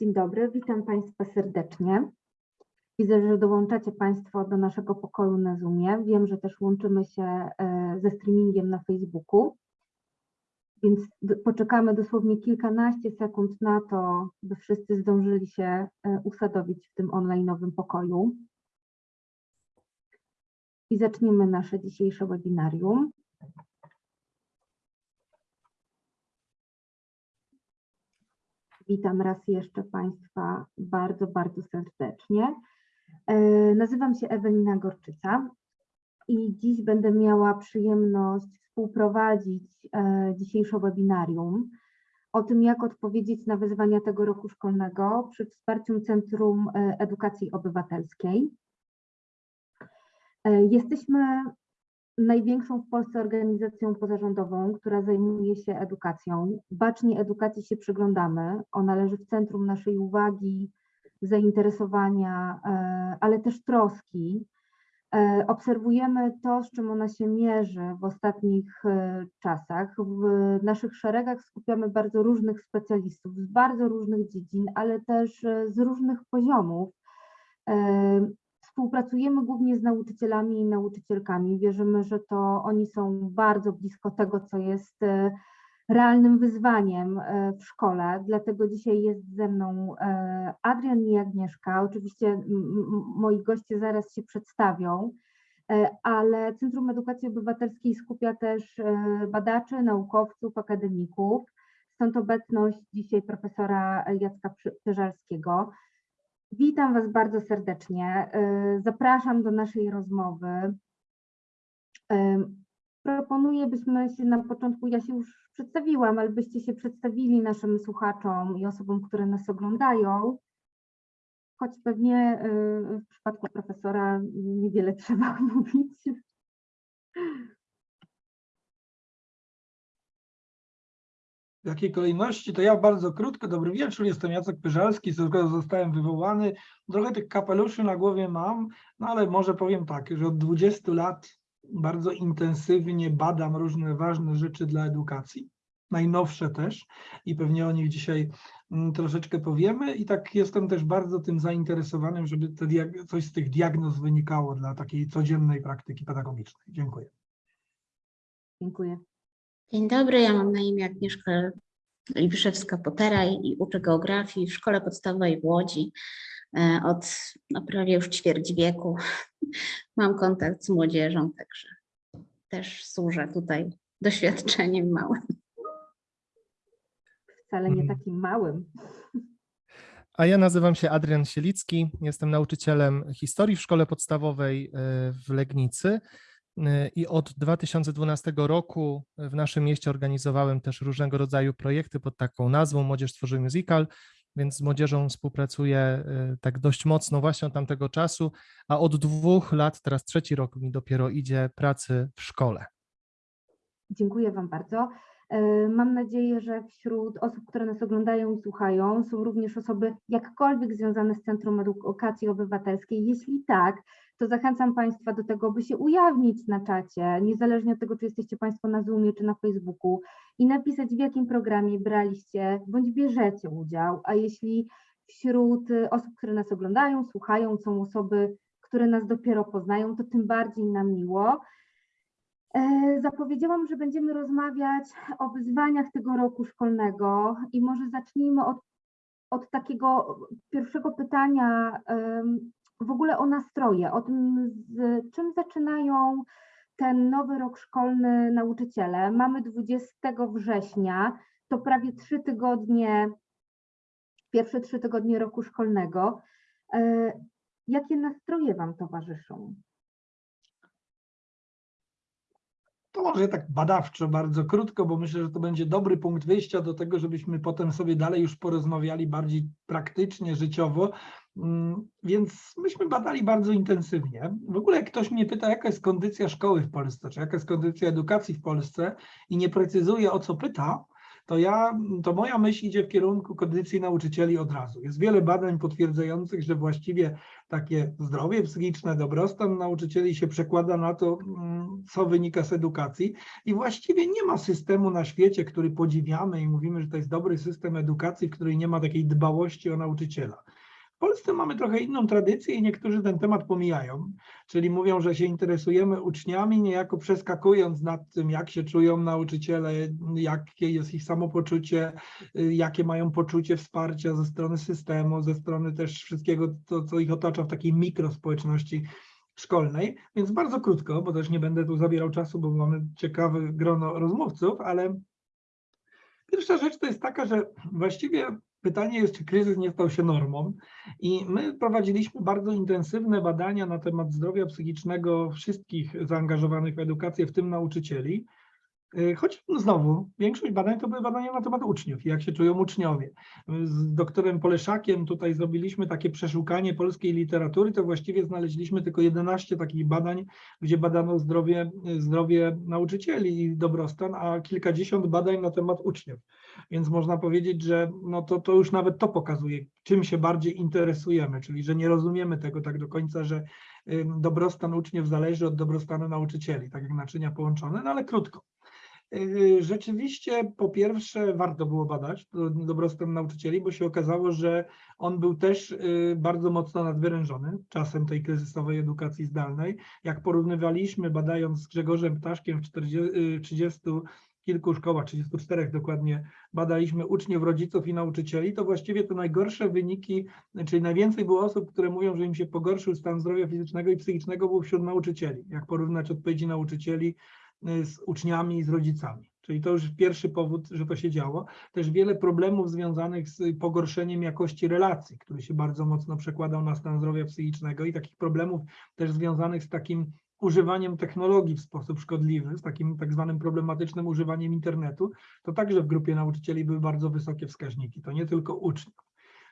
Dzień dobry, witam Państwa serdecznie. Widzę, że dołączacie Państwo do naszego pokoju na Zoomie. Wiem, że też łączymy się e, ze streamingiem na Facebooku, więc poczekamy dosłownie kilkanaście sekund na to, by wszyscy zdążyli się e, usadowić w tym online'owym pokoju. I zaczniemy nasze dzisiejsze webinarium. Witam raz jeszcze Państwa bardzo, bardzo serdecznie. E, Nazywam się Ewelina Gorczyca i dziś będę miała przyjemność współprowadzić e, dzisiejsze webinarium o tym, jak odpowiedzieć na wyzwania tego roku szkolnego przy wsparciu Centrum e, Edukacji Obywatelskiej. Jesteśmy największą w Polsce organizacją pozarządową, która zajmuje się edukacją. Bacznie edukacji się przyglądamy. Ona leży w centrum naszej uwagi, zainteresowania, e, ale też troski. E, Obserwujemy to, z czym ona się mierzy w ostatnich e, czasach. W naszych szeregach skupiamy bardzo różnych specjalistów z bardzo różnych dziedzin, ale też z różnych poziomów. Współpracujemy głównie z nauczycielami i nauczycielkami. Wierzymy, że to oni są bardzo blisko tego, co jest e, realnym wyzwaniem e, w szkole. Dlatego dzisiaj jest ze mną e, Adrian i Agnieszka. Oczywiście moi goście zaraz się przedstawią, ale Centrum Edukacji Obywatelskiej skupia też badaczy, naukowców, akademików. Stąd obecność dzisiaj profesora Jacka Pyżalskiego. Witam Was bardzo serdecznie. Y, Zapraszam do naszej rozmowy. Y, Proponuję, byśmy się na początku, ja się już przedstawiłam, ale byście się przedstawili naszym słuchaczom i osobom, które nas oglądają. Choć pewnie y, w przypadku profesora niewiele trzeba mówić. W jakiej kolejności? To ja bardzo krótko. Dobry wieczór, jestem Jacek Pyżalski, zostałem wywołany. Trochę tych kapeluszy na głowie mam, no ale może powiem tak, że od 20 lat bardzo intensywnie badam różne ważne rzeczy dla edukacji, najnowsze też i pewnie o nich dzisiaj mm, troszeczkę powiemy i tak jestem też bardzo tym zainteresowanym, żeby coś z tych diagnoz wynikało dla takiej codziennej praktyki pedagogicznej. Dziękuję. Dziękuję. Dzień dobry, ja mam na imię Agnieszka Libiszewska-Potera i uczę geografii w szkole podstawowej w Łodzi e, od no, prawie już ćwierć wieku. Mam kontakt z młodzieżą, także też służę tutaj doświadczeniem małym. Wcale nie Mhm. takim małym. A ja nazywam się Adrian Sielicki, jestem nauczycielem historii w szkole podstawowej e, w Legnicy i od 2012 roku w naszym mieście organizowałem też różnego rodzaju projekty pod taką nazwą Młodzież tworzy musical, więc z młodzieżą współpracuję e, tak dość mocno właśnie od tamtego czasu, a od dwóch lat, teraz trzeci rok mi dopiero idzie pracy w szkole. Dziękuję Wam bardzo. E, Mam nadzieję, że wśród osób, które nas oglądają i słuchają, są również osoby jakkolwiek związane z Centrum Edukacji Obywatelskiej. Jeśli tak, to zachęcam Państwa do tego, by się ujawnić na czacie, niezależnie od tego, czy jesteście Państwo na Zoomie czy na Facebooku, i napisać, w jakim programie braliście bądź bierzecie udział. A jeśli wśród osób, które nas oglądają, słuchają, są osoby, które nas dopiero poznają, to tym bardziej nam miło. E, Zapowiedziałam, że będziemy rozmawiać o wyzwaniach tego roku szkolnego i może zacznijmy od, od takiego pierwszego pytania w ogóle o nastroje, o tym, z czym zaczynają ten nowy rok szkolny nauczyciele. Mamy 20 września, to prawie trzy tygodnie, pierwsze trzy tygodnie roku szkolnego. E, Jakie nastroje Wam towarzyszą? To może tak badawczo, bardzo krótko, bo myślę, że to będzie dobry punkt wyjścia do tego, żebyśmy potem sobie dalej już porozmawiali bardziej praktycznie, życiowo. Mm, Więc myśmy badali bardzo intensywnie. W ogóle jak ktoś mnie pyta, jaka jest kondycja szkoły w Polsce, czy jaka jest kondycja edukacji w Polsce i nie precyzuje o co pyta, to ja, to moja myśl idzie w kierunku kondycji nauczycieli od razu. Jest wiele badań potwierdzających, że właściwie takie zdrowie psychiczne, dobrostan nauczycieli się przekłada na to, mm, co wynika z edukacji. I właściwie nie ma systemu na świecie, który podziwiamy i mówimy, że to jest dobry system edukacji, w której nie ma takiej dbałości o nauczyciela. W Polsce mamy trochę inną tradycję i niektórzy ten temat pomijają, czyli mówią, że się interesujemy uczniami, niejako przeskakując nad tym, jak się czują nauczyciele, jakie jest ich samopoczucie, y, jakie mają poczucie wsparcia ze strony systemu, ze strony też wszystkiego, to, co ich otacza w takiej mikrospołeczności szkolnej. Więc bardzo krótko, bo też nie będę tu zabierał czasu, bo mamy ciekawe grono rozmówców, ale pierwsza rzecz to jest taka, że właściwie pytanie jest, czy kryzys nie stał się normą. I my prowadziliśmy bardzo intensywne badania na temat zdrowia psychicznego wszystkich zaangażowanych w edukację, w tym nauczycieli. Y, Choć no znowu, większość badań to były badania na temat uczniów jak się czują uczniowie. Z doktorem Poleszakiem tutaj zrobiliśmy takie przeszukanie polskiej literatury, to właściwie znaleźliśmy tylko 11 takich badań, gdzie badano zdrowie, zdrowie nauczycieli i dobrostan, a kilkadziesiąt badań na temat uczniów. Więc można powiedzieć, że no to, to już nawet to pokazuje, czym się bardziej interesujemy, czyli że nie rozumiemy tego tak do końca, że dobrostan uczniów zależy od dobrostanu nauczycieli, tak jak naczynia połączone, no ale krótko. Yy, Rzeczywiście, po pierwsze, warto było badać do- dobrostan nauczycieli, bo się okazało, że on był też yy, bardzo mocno nadwyrężony czasem tej kryzysowej edukacji zdalnej. Jak porównywaliśmy, badając z Grzegorzem Ptaszkiem w 40, yy, 30 kilku szkołach, 34 dokładnie, badaliśmy uczniów, rodziców i nauczycieli, to właściwie te najgorsze wyniki, czyli najwięcej było osób, które mówią, że im się pogorszył stan zdrowia fizycznego i psychicznego, było wśród nauczycieli. Jak porównać odpowiedzi nauczycieli y, z uczniami i z rodzicami. Czyli to już pierwszy powód, że to się działo. Też wiele problemów związanych z pogorszeniem jakości relacji, który się bardzo mocno przekładał na stan zdrowia psychicznego i takich problemów też związanych z takim używaniem technologii w sposób szkodliwy, z takim tak zwanym problematycznym używaniem internetu, to także w grupie nauczycieli były bardzo wysokie wskaźniki, to nie tylko uczniów.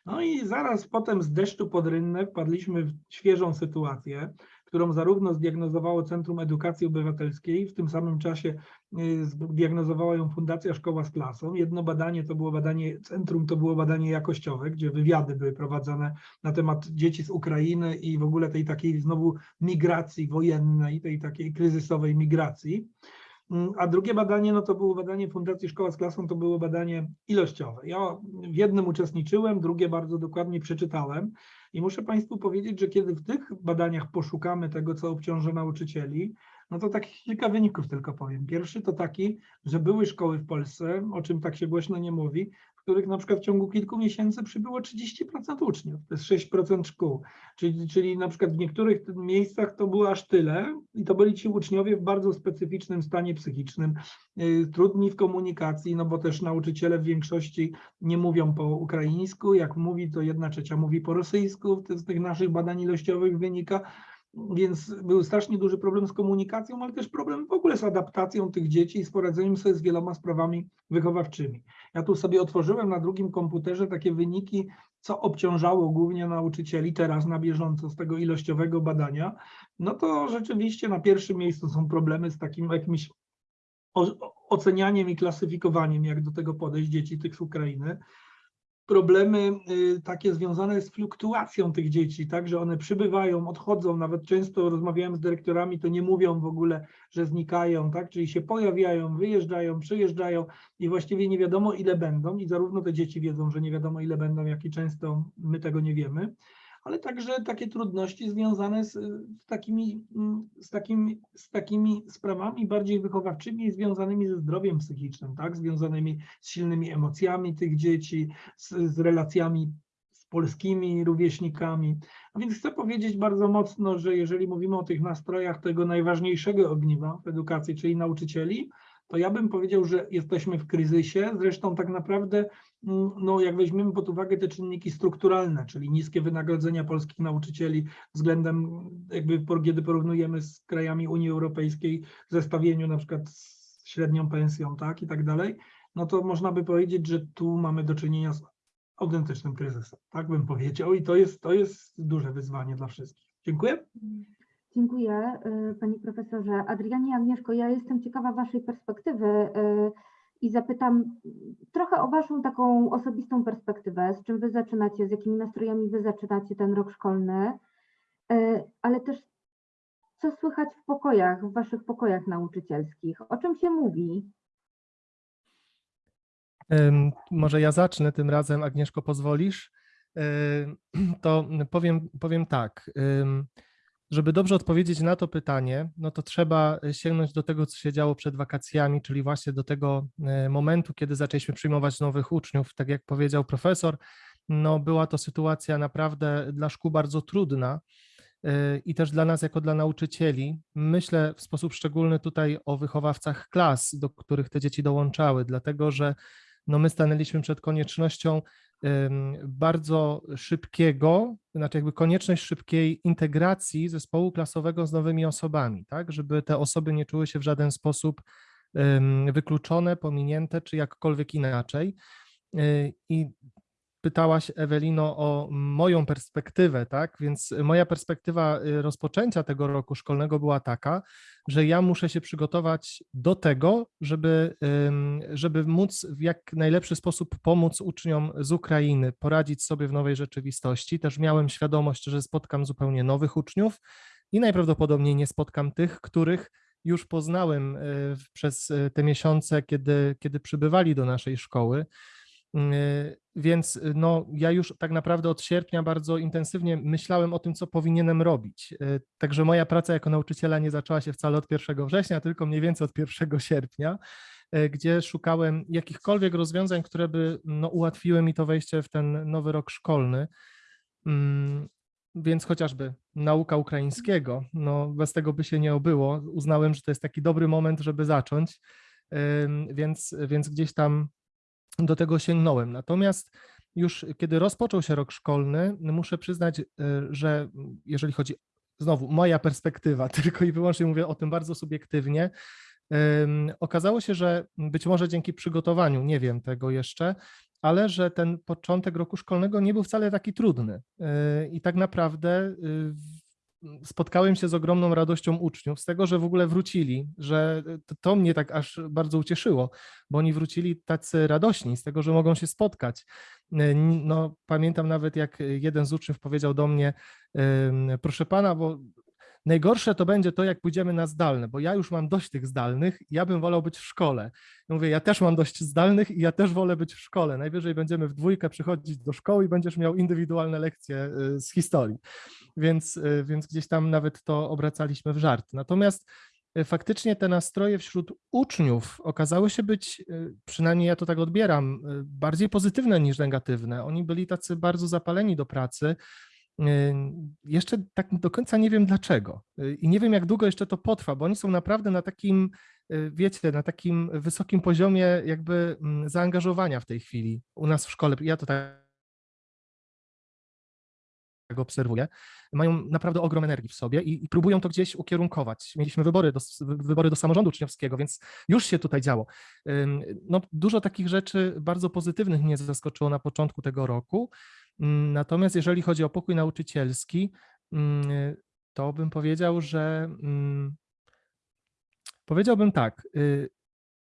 No i zaraz potem z deszczu pod rynnę wpadliśmy w świeżą sytuację, którą zarówno zdiagnozowało Centrum Edukacji Obywatelskiej, w tym samym czasie y, zdiagnozowała ją Fundacja Szkoła z Klasą. Jedno badanie to było badanie, centrum to było badanie jakościowe, gdzie wywiady były prowadzone na temat dzieci z Ukrainy i w ogóle tej takiej znowu migracji wojennej, tej takiej kryzysowej migracji. Mm, A drugie badanie, no to było badanie Fundacji Szkoła z Klasą, to było badanie ilościowe. Ja w jednym uczestniczyłem, drugie bardzo dokładnie przeczytałem i muszę Państwu powiedzieć, że kiedy w tych badaniach poszukamy tego, co obciąża nauczycieli, no to takich kilka wyników tylko powiem. Pierwszy to taki, że były szkoły w Polsce, o czym tak się głośno nie mówi, w których na przykład w ciągu kilku miesięcy przybyło 30% uczniów, to jest 6% szkół, czyli, czyli na przykład w niektórych miejscach to było aż tyle i to byli ci uczniowie w bardzo specyficznym stanie psychicznym, y, trudni w komunikacji, no bo też nauczyciele w większości nie mówią po ukraińsku, jak mówi, to jedna trzecia mówi po rosyjsku, z tych naszych badań ilościowych wynika, więc był strasznie duży problem z komunikacją, ale też problem w ogóle z adaptacją tych dzieci i z poradzeniem sobie z wieloma sprawami wychowawczymi. Ja tu sobie otworzyłem na drugim komputerze takie wyniki, co obciążało głównie nauczycieli teraz na bieżąco z tego ilościowego badania. No to rzeczywiście na pierwszym miejscu są problemy z takim jakimś ocenianiem i klasyfikowaniem, jak do tego podejść dzieci tych z Ukrainy problemy y, takie związane z fluktuacją tych dzieci, tak, że one przybywają, odchodzą, nawet często rozmawiałem z dyrektorami, to nie mówią w ogóle, że znikają, tak, czyli się pojawiają, wyjeżdżają, przyjeżdżają i właściwie nie wiadomo ile będą i zarówno te dzieci wiedzą, że nie wiadomo ile będą, jak i często my tego nie wiemy, ale także takie trudności związane z, z, takimi, mm, z, takimi, z takimi sprawami bardziej wychowawczymi związanymi ze zdrowiem psychicznym, tak, związanymi z silnymi emocjami tych dzieci, z, z relacjami z polskimi rówieśnikami. A więc chcę powiedzieć bardzo mocno, że jeżeli mówimy o tych nastrojach tego najważniejszego ogniwa w edukacji, czyli nauczycieli, to ja bym powiedział, że jesteśmy w kryzysie. Zresztą tak naprawdę, mm, no, jak weźmiemy pod uwagę te czynniki strukturalne, czyli niskie wynagrodzenia polskich nauczycieli względem, jakby kiedy porównujemy z krajami Unii Europejskiej w zestawieniu na przykład z średnią pensją, tak, i tak dalej, no to można by powiedzieć, że tu mamy do czynienia z autentycznym kryzysem, tak bym powiedział i to jest, to jest duże wyzwanie dla wszystkich. Dziękuję. Dziękuję y, Panie Profesorze. Adrianie, Agnieszko, ja jestem ciekawa Waszej perspektywy y, i zapytam trochę o Waszą taką osobistą perspektywę, z czym Wy zaczynacie, z jakimi nastrojami Wy zaczynacie ten rok szkolny, e, ale też co słychać w pokojach, w Waszych pokojach nauczycielskich, o czym się mówi? Może ja zacznę tym razem, Agnieszko, pozwolisz? To powiem, powiem tak. Żeby dobrze odpowiedzieć na to pytanie, no to trzeba sięgnąć do tego, co się działo przed wakacjami, czyli właśnie do tego e, momentu, kiedy zaczęliśmy przyjmować nowych uczniów. Tak jak powiedział profesor, no była to sytuacja naprawdę dla szkół bardzo trudna e, i też dla nas, jako dla nauczycieli. Myślę w sposób szczególny tutaj o wychowawcach klas, do których te dzieci dołączały, dlatego że no my stanęliśmy przed koniecznością bardzo szybkiego, znaczy jakby konieczność szybkiej integracji zespołu klasowego z nowymi osobami, tak, żeby te osoby nie czuły się w żaden sposób wykluczone, pominięte, czy jakkolwiek inaczej. Y, I pytałaś, Ewelino, o moją perspektywę, tak? Więc moja perspektywa y, rozpoczęcia tego roku szkolnego była taka, że ja muszę się przygotować do tego, żeby, żeby móc w jak najlepszy sposób pomóc uczniom z Ukrainy, poradzić sobie w nowej rzeczywistości. Też miałem świadomość, że spotkam zupełnie nowych uczniów i najprawdopodobniej nie spotkam tych, których już poznałem y, przez y, te miesiące, kiedy, kiedy przybywali do naszej szkoły. Y, Więc y, no, ja już tak naprawdę od sierpnia bardzo intensywnie myślałem o tym, co powinienem robić. Y, Także moja praca jako nauczyciela nie zaczęła się wcale od 1 września, tylko mniej więcej od 1 sierpnia, gdzie szukałem jakichkolwiek rozwiązań, które by no, ułatwiły mi to wejście w ten nowy rok szkolny. Mm, Więc chociażby nauka ukraińskiego, no bez tego by się nie obyło. Uznałem, że to jest taki dobry moment, żeby zacząć, więc, więc gdzieś tam do tego sięgnąłem. Natomiast już kiedy rozpoczął się rok szkolny, muszę przyznać, y, że jeżeli chodzi, znowu moja perspektywa, tylko i wyłącznie mówię o tym bardzo subiektywnie, okazało się, że być może dzięki przygotowaniu, nie wiem tego jeszcze, ale że ten początek roku szkolnego nie był wcale taki trudny. Y, I tak naprawdę y, spotkałem się z ogromną radością uczniów z tego, że w ogóle wrócili, że to, to mnie tak aż bardzo ucieszyło, bo oni wrócili tacy radośni z tego, że mogą się spotkać. Y, No, pamiętam nawet, jak jeden z uczniów powiedział do mnie, proszę pana, bo najgorsze to będzie to, jak pójdziemy na zdalne, bo ja już mam dość tych zdalnych, ja bym wolał być w szkole. Ja mówię, ja też mam dość zdalnych i ja też wolę być w szkole. Najwyżej będziemy w dwójkę przychodzić do szkoły i będziesz miał indywidualne lekcje y, z historii. Więc, y, więc gdzieś tam nawet to obracaliśmy w żart. Natomiast y, faktycznie te nastroje wśród uczniów okazały się być, przynajmniej ja to tak odbieram, bardziej pozytywne niż negatywne. Oni byli tacy bardzo zapaleni do pracy. Y, Jeszcze tak do końca nie wiem dlaczego Y, i nie wiem jak długo jeszcze to potrwa, bo oni są naprawdę na takim, y, wiecie, na takim wysokim poziomie jakby mm, zaangażowania w tej chwili u nas w szkole. Ja to tak tak obserwuję, mają naprawdę ogrom energii w sobie i, i próbują to gdzieś ukierunkować. Mieliśmy wybory do, wybory do samorządu uczniowskiego, więc już się tutaj działo. No, dużo takich rzeczy bardzo pozytywnych mnie zaskoczyło na początku tego roku. Ym, Natomiast jeżeli chodzi o pokój nauczycielski, ym, to bym powiedział, że ym, powiedziałbym tak, y,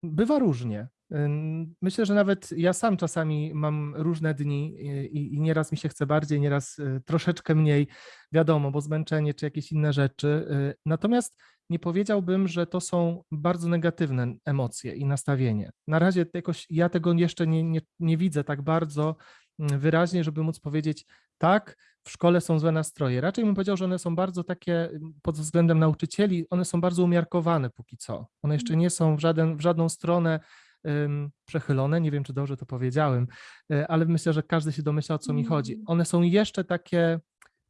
bywa różnie. Ym, Myślę, że nawet ja sam czasami mam różne dni y, i, i nieraz mi się chce bardziej, nieraz y, troszeczkę mniej, wiadomo, bo zmęczenie czy jakieś inne rzeczy. y, Natomiast nie powiedziałbym, że to są bardzo negatywne emocje i nastawienie. Na razie jakoś ja tego jeszcze nie, nie, nie widzę tak bardzo mm, wyraźnie, żeby móc powiedzieć, tak, w szkole są złe nastroje. Raczej bym powiedział, że one są bardzo takie mm, pod względem nauczycieli, one są bardzo umiarkowane póki co. One jeszcze nie są w, żaden, w żadną stronę przechylone, nie wiem, czy dobrze to powiedziałem, y, ale myślę, że każdy się domyśla, o co mi chodzi. Mm. One są jeszcze takie,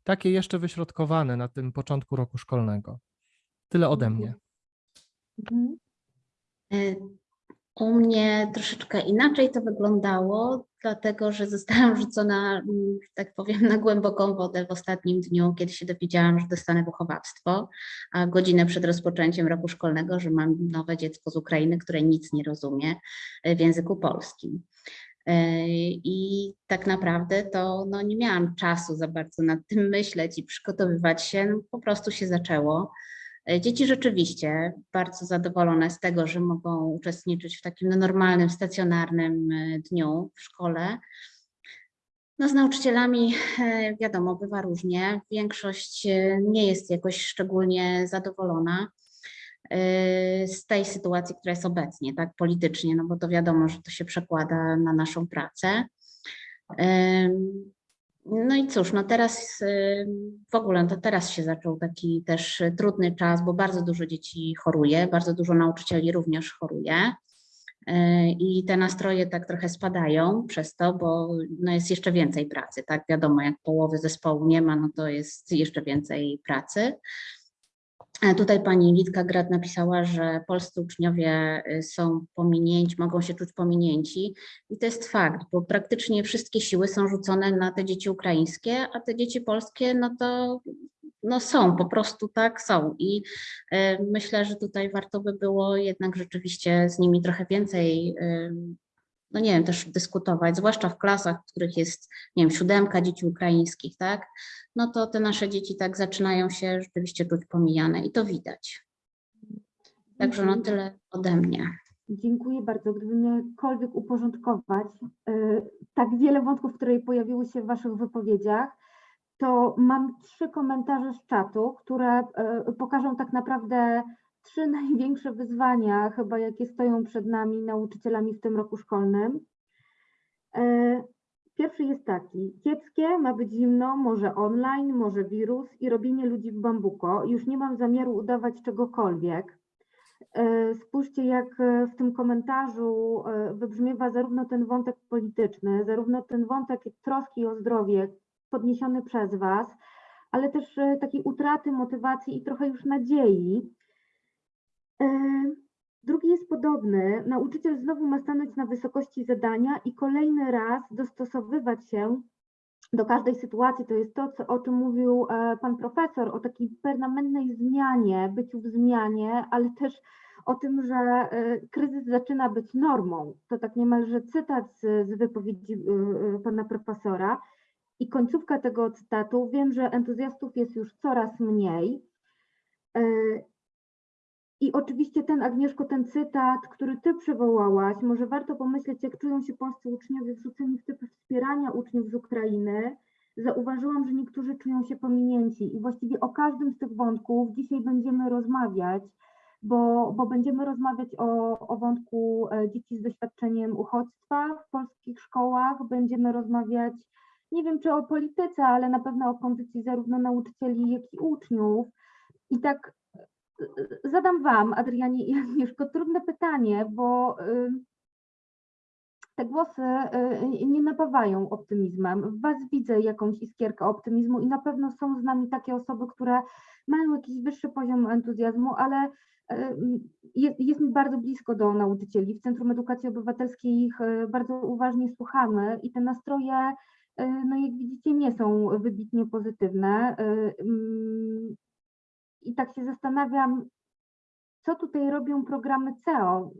takie jeszcze wyśrodkowane na tym początku roku szkolnego. Tyle ode mnie. U mnie troszeczkę inaczej to wyglądało, dlatego że zostałam rzucona, mm, tak powiem, na głęboką wodę w ostatnim dniu, kiedy się dowiedziałam, że dostanę wychowawstwo, a godzinę przed rozpoczęciem roku szkolnego, że mam nowe dziecko z Ukrainy, które nic nie rozumie y, w języku polskim. Y, I tak naprawdę to no, nie miałam czasu za bardzo nad tym myśleć i przygotowywać się, no, po prostu się zaczęło. E, Dzieci rzeczywiście bardzo zadowolone z tego, że mogą uczestniczyć w takim no, normalnym, stacjonarnym e, dniu w szkole. No z nauczycielami e, wiadomo, bywa różnie. Większość nie jest jakoś szczególnie zadowolona z tej sytuacji, która jest obecnie, tak politycznie, no bo to wiadomo, że to się przekłada na naszą pracę. No i cóż, no teraz ym, w ogóle to teraz się zaczął taki też y, trudny czas, bo bardzo dużo dzieci choruje, bardzo dużo nauczycieli również choruje. Y, I te nastroje tak trochę spadają przez to, bo no jest jeszcze więcej pracy, tak? Wiadomo, jak połowy zespołu nie ma, no to jest jeszcze więcej pracy. Tutaj pani Litka Grad napisała, że polscy uczniowie y, są pominięci, mogą się czuć pominięci i to jest fakt, bo praktycznie wszystkie siły są rzucone na te dzieci ukraińskie, a te dzieci polskie, no to no są, po prostu tak są. I e, myślę, że tutaj warto by było jednak rzeczywiście z nimi trochę więcej, e, no nie wiem, też dyskutować, zwłaszcza w klasach, w których jest, nie wiem, siódemka dzieci ukraińskich, tak? No to te nasze dzieci tak zaczynają się rzeczywiście czuć pomijane i to widać. Także no tyle ode mnie. Dziękuję bardzo. Gdybym jakkolwiek uporządkować e, tak wiele wątków, które pojawiły się w Waszych wypowiedziach, to mam trzy komentarze z czatu, które e, pokażą tak naprawdę trzy największe wyzwania, chyba jakie stoją przed nami, nauczycielami w tym roku szkolnym. E, Pierwszy jest taki, kiepskie, ma być zimno, może online, może wirus i robienie ludzi w bambuko. Już nie mam zamiaru udawać czegokolwiek. E, Spójrzcie, jak e, w tym komentarzu wybrzmiewa zarówno ten wątek polityczny, zarówno ten wątek troski o zdrowie podniesiony przez Was, ale też takiej utraty motywacji i trochę już nadziei. E, Drugi jest podobny. Nauczyciel znowu ma stanąć na wysokości zadania i kolejny raz dostosowywać się do każdej sytuacji. To jest to, co, o czym mówił e, pan profesor, o takiej permanentnej zmianie, byciu w zmianie, ale też o tym, że e, kryzys zaczyna być normą. To tak niemalże cytat z, z wypowiedzi pana profesora. I końcówka tego cytatu, wiem, że entuzjastów jest już coraz mniej. I oczywiście ten, Agnieszko, ten cytat, który ty przywołałaś, może warto pomyśleć, jak czują się polscy uczniowie wrzuceni w typy wspierania uczniów z Ukrainy. Zauważyłam, że niektórzy czują się pominięci i właściwie o każdym z tych wątków dzisiaj będziemy rozmawiać, bo, bo będziemy rozmawiać o, o wątku e, dzieci z doświadczeniem uchodźstwa w polskich szkołach, będziemy rozmawiać, nie wiem czy o polityce, ale na pewno o kondycji zarówno nauczycieli, jak i uczniów. I tak zadam Wam, Adrianie i Agnieszko, trudne pytanie, bo y, te głosy y, nie napawają optymizmem. W Was widzę jakąś iskierkę optymizmu i na pewno są z nami takie osoby, które mają jakiś wyższy poziom entuzjazmu, ale y, jest, jest mi bardzo blisko do nauczycieli. W Centrum Edukacji Obywatelskiej ich y, bardzo uważnie słuchamy i te nastroje, y, no jak widzicie, nie są wybitnie pozytywne. I tak się zastanawiam, co tutaj robią programy CEO.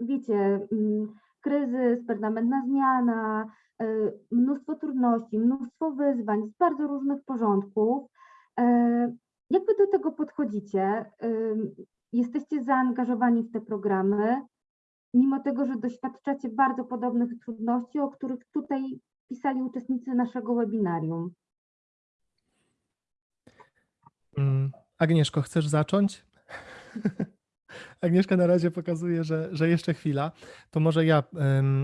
Wiecie, mm, kryzys, permanentna zmiana, y, mnóstwo trudności, mnóstwo wyzwań z bardzo różnych porządków. E, Jak wy do tego podchodzicie? Ym, Jesteście zaangażowani w te programy, mimo tego, że doświadczacie bardzo podobnych trudności, o których tutaj pisali uczestnicy naszego webinarium. Mm, Agnieszko, chcesz zacząć? Agnieszka na razie pokazuje, że, że jeszcze chwila. To może ja,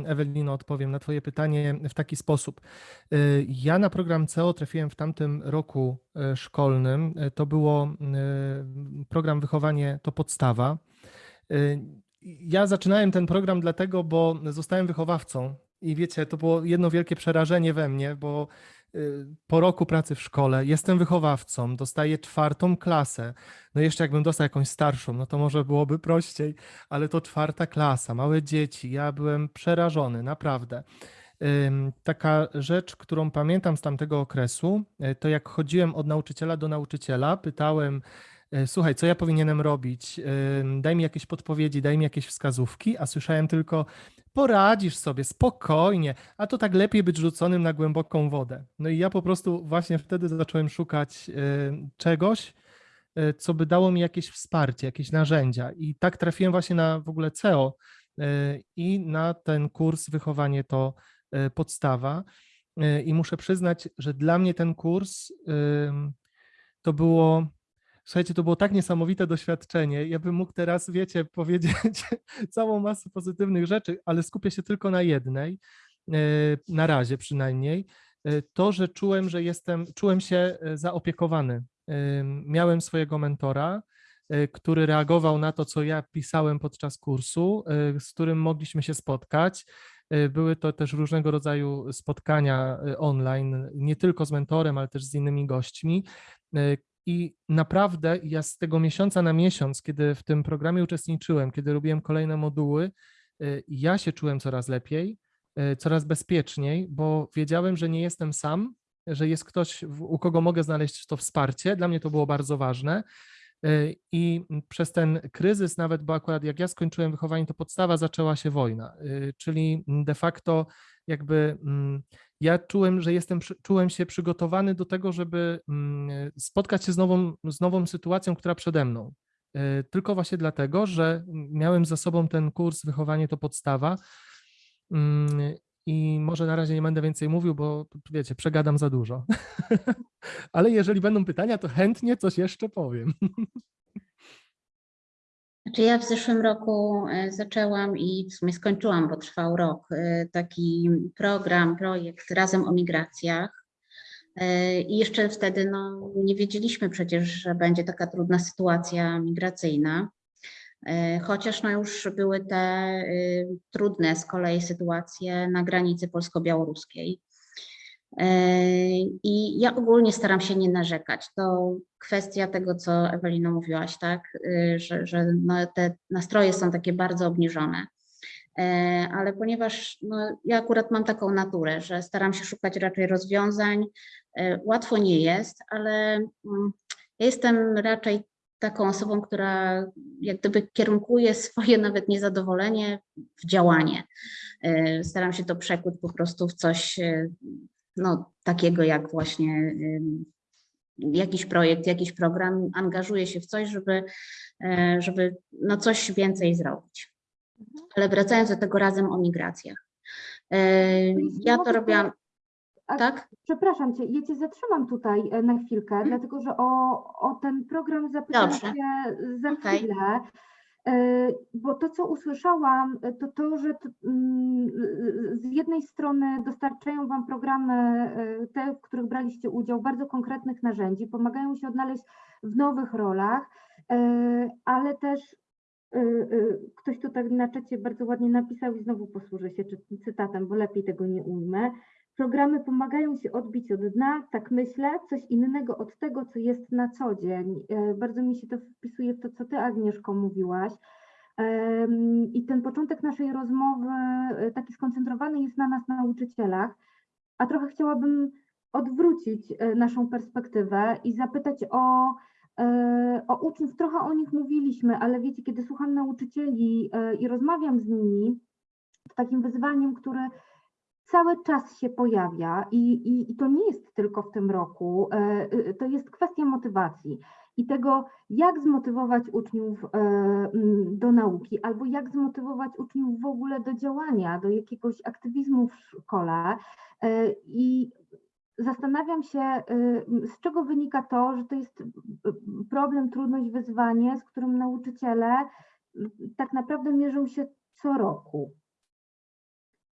Ewelino, odpowiem na Twoje pytanie w taki sposób. Y, Ja na program CEO trafiłem w tamtym roku e, szkolnym. E, To było e, program Wychowanie to podstawa. Ja zaczynałem ten program dlatego, bo zostałem wychowawcą. I wiecie, to było jedno wielkie przerażenie we mnie, bo po roku pracy w szkole jestem wychowawcą, dostaję czwartą klasę. No jeszcze jakbym dostał jakąś starszą, no to może byłoby prościej, ale to czwarta klasa, małe dzieci. Ja byłem przerażony, naprawdę. Taka rzecz, którą pamiętam z tamtego okresu, y, to jak chodziłem od nauczyciela do nauczyciela, pytałem, y, słuchaj, co ja powinienem robić? Ym, Daj mi jakieś podpowiedzi, daj mi jakieś wskazówki, a słyszałem tylko, poradzisz sobie, spokojnie, a to tak lepiej być rzuconym na głęboką wodę. No i ja po prostu właśnie wtedy zacząłem szukać y, czegoś, e, co by dało mi jakieś wsparcie, jakieś narzędzia. I tak trafiłem właśnie na w ogóle CEO e, i na ten kurs Wychowanie to e, podstawa. E, I muszę przyznać, że dla mnie ten kurs to było, słuchajcie, to było tak niesamowite doświadczenie. Ja bym mógł teraz, wiecie, powiedzieć całą masę pozytywnych rzeczy, ale skupię się tylko na jednej, e, na razie przynajmniej. E, To, że czułem, że jestem, czułem się e, zaopiekowany. Miałem swojego mentora, który reagował na to, co ja pisałem podczas kursu, z którym mogliśmy się spotkać. Były to też różnego rodzaju spotkania online, nie tylko z mentorem, ale też z innymi gośćmi. I naprawdę ja z tego miesiąca na miesiąc, kiedy w tym programie uczestniczyłem, kiedy robiłem kolejne moduły, e, ja się czułem coraz lepiej, e, coraz bezpieczniej, bo wiedziałem, że nie jestem sam, że jest ktoś, u kogo mogę znaleźć to wsparcie. Dla mnie to było bardzo ważne. E, I przez ten kryzys, nawet bo akurat jak ja skończyłem wychowanie, to podstawa zaczęła się wojna, czyli de facto jakby mm, ja czułem, że jestem, czułem się przygotowany do tego, żeby mm, spotkać się z nową, z nową sytuacją, która przede mną. E, Tylko właśnie dlatego, że miałem za sobą ten kurs Wychowanie to podstawa. Mm, I może na razie nie będę więcej mówił, bo wiecie, przegadam za dużo. Ale jeżeli będą pytania, to chętnie coś jeszcze powiem. Znaczy ja w zeszłym roku e, zaczęłam i w sumie skończyłam, bo trwał rok, e, taki program, projekt Razem o migracjach. E, I jeszcze wtedy no, nie wiedzieliśmy przecież, że będzie taka trudna sytuacja migracyjna. Chociaż no już były te e, trudne z kolei sytuacje na granicy polsko-białoruskiej. E, I ja ogólnie staram się nie narzekać. To kwestia tego, co Ewelino mówiłaś, tak, Y, że, że no te nastroje są takie bardzo obniżone. E, Ale ponieważ no, ja akurat mam taką naturę, że staram się szukać raczej rozwiązań, e, łatwo nie jest, ale mm, ja jestem raczej taką osobą, która jak gdyby kierunkuje swoje nawet niezadowolenie w działanie. E, Staram się to przekuć po prostu w coś e, no, takiego jak właśnie jakiś projekt, jakiś program, angażuje się w coś, żeby, e, żeby no coś więcej zrobić. Ale wracając do tego razem o migracjach. E, Ja to robiłam, tak? Przepraszam cię, ja cię zatrzymam tutaj e, na chwilkę, dlatego że o, o ten program zapytam Dobrze. cię za chwilę. Bo to, co usłyszałam, e, to to, że mm, z jednej strony dostarczają Wam programy, e, te, w których braliście udział, bardzo konkretnych narzędzi, pomagają się odnaleźć w nowych rolach, e, ale też e, e, ktoś tu tak na czacie bardzo ładnie napisał i znowu posłużę się cytatem, bo lepiej tego nie ujmę. Programy pomagają się odbić od dna, tak myślę, coś innego od tego, co jest na co dzień. E, Bardzo mi się to wpisuje w to, co Ty, Agnieszko, mówiłaś. I ten początek naszej rozmowy e, taki skoncentrowany jest na nas, nauczycielach, a trochę chciałabym odwrócić e, naszą perspektywę i zapytać o, o uczniów. Trochę o nich mówiliśmy, ale wiecie, kiedy słucham nauczycieli i rozmawiam z nimi, to takim wyzwaniem, które cały czas się pojawia i, i, i to nie jest tylko w tym roku, e, y, to jest kwestia motywacji i tego, jak zmotywować uczniów e, do nauki, albo jak zmotywować uczniów w ogóle do działania, do jakiegoś aktywizmu w szkole. E, I zastanawiam się, e, z czego wynika to, że to jest problem, trudność, wyzwanie, z którym nauczyciele tak naprawdę mierzą się co roku.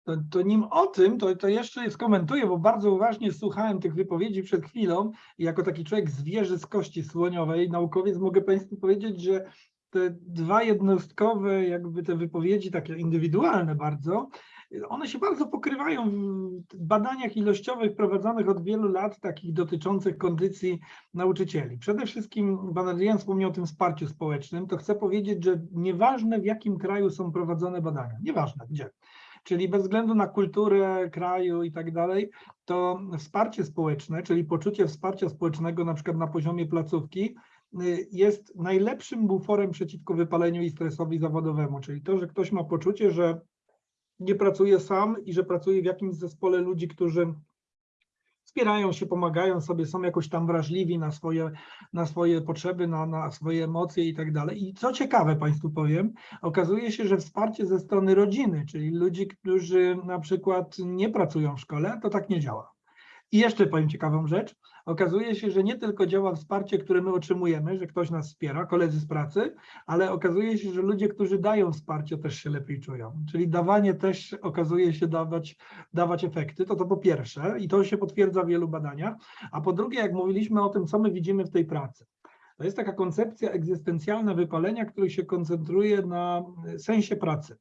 To, to nim o tym, to, to jeszcze skomentuję, bo bardzo uważnie słuchałem tych wypowiedzi przed chwilą i jako taki człowiek z wieży z kości słoniowej, naukowiec, mogę Państwu powiedzieć, że te dwa jednostkowe jakby te wypowiedzi, takie indywidualne bardzo, one się bardzo pokrywają w badaniach ilościowych prowadzonych od wielu lat, takich dotyczących kondycji nauczycieli. Przede wszystkim pan Adrian wspomniał o tym wsparciu społecznym, to chcę powiedzieć, że nieważne w jakim kraju są prowadzone badania, nieważne gdzie, czyli bez względu na kulturę kraju i tak dalej, to wsparcie społeczne, czyli poczucie wsparcia społecznego na przykład na poziomie placówki, y, jest najlepszym buforem przeciwko wypaleniu i stresowi zawodowemu, czyli to, że ktoś ma poczucie, że nie pracuje sam i że pracuje w jakimś zespole ludzi, którzy wspierają się, pomagają sobie, są jakoś tam wrażliwi na swoje, na swoje potrzeby, na, na swoje emocje i tak dalej. I co ciekawe Państwu powiem, okazuje się, że wsparcie ze strony rodziny, czyli ludzi, którzy na przykład nie pracują w szkole, to tak nie działa. I jeszcze powiem ciekawą rzecz. Okazuje się, że nie tylko działa wsparcie, które my otrzymujemy, że ktoś nas wspiera, koledzy z pracy, ale okazuje się, że ludzie, którzy dają wsparcie, też się lepiej czują. Czyli dawanie też okazuje się dawać, dawać efekty. To to po pierwsze i to się potwierdza w wielu badaniach. A po drugie, jak mówiliśmy o tym, co my widzimy w tej pracy. To jest taka koncepcja egzystencjalna wypalenia, który się koncentruje na sensie pracy.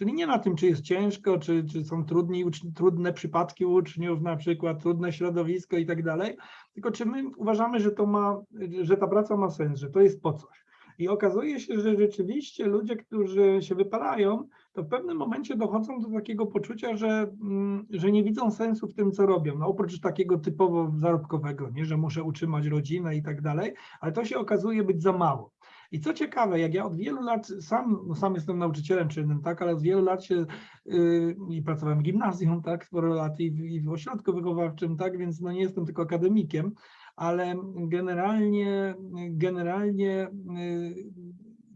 Czyli nie na tym, czy jest ciężko, czy, czy są trudni, trudne przypadki uczniów, na przykład trudne środowisko i tak dalej, tylko czy my uważamy, że to ma, że ta praca ma sens, że to jest po coś. I okazuje się, że rzeczywiście ludzie, którzy się wypalają, to w pewnym momencie dochodzą do takiego poczucia, że, mm, że nie widzą sensu w tym, co robią. No oprócz takiego typowo zarobkowego, nie, że muszę utrzymać rodzinę i tak dalej, ale to się okazuje być za mało. I co ciekawe, jak ja od wielu lat sam, no sam jestem nauczycielem czynnym, tak, ale od wielu lat się yy, i pracowałem w gimnazjum, tak, sporo lat i w, i w ośrodku wychowawczym, tak, więc no nie jestem tylko akademikiem, ale generalnie, generalnie yy,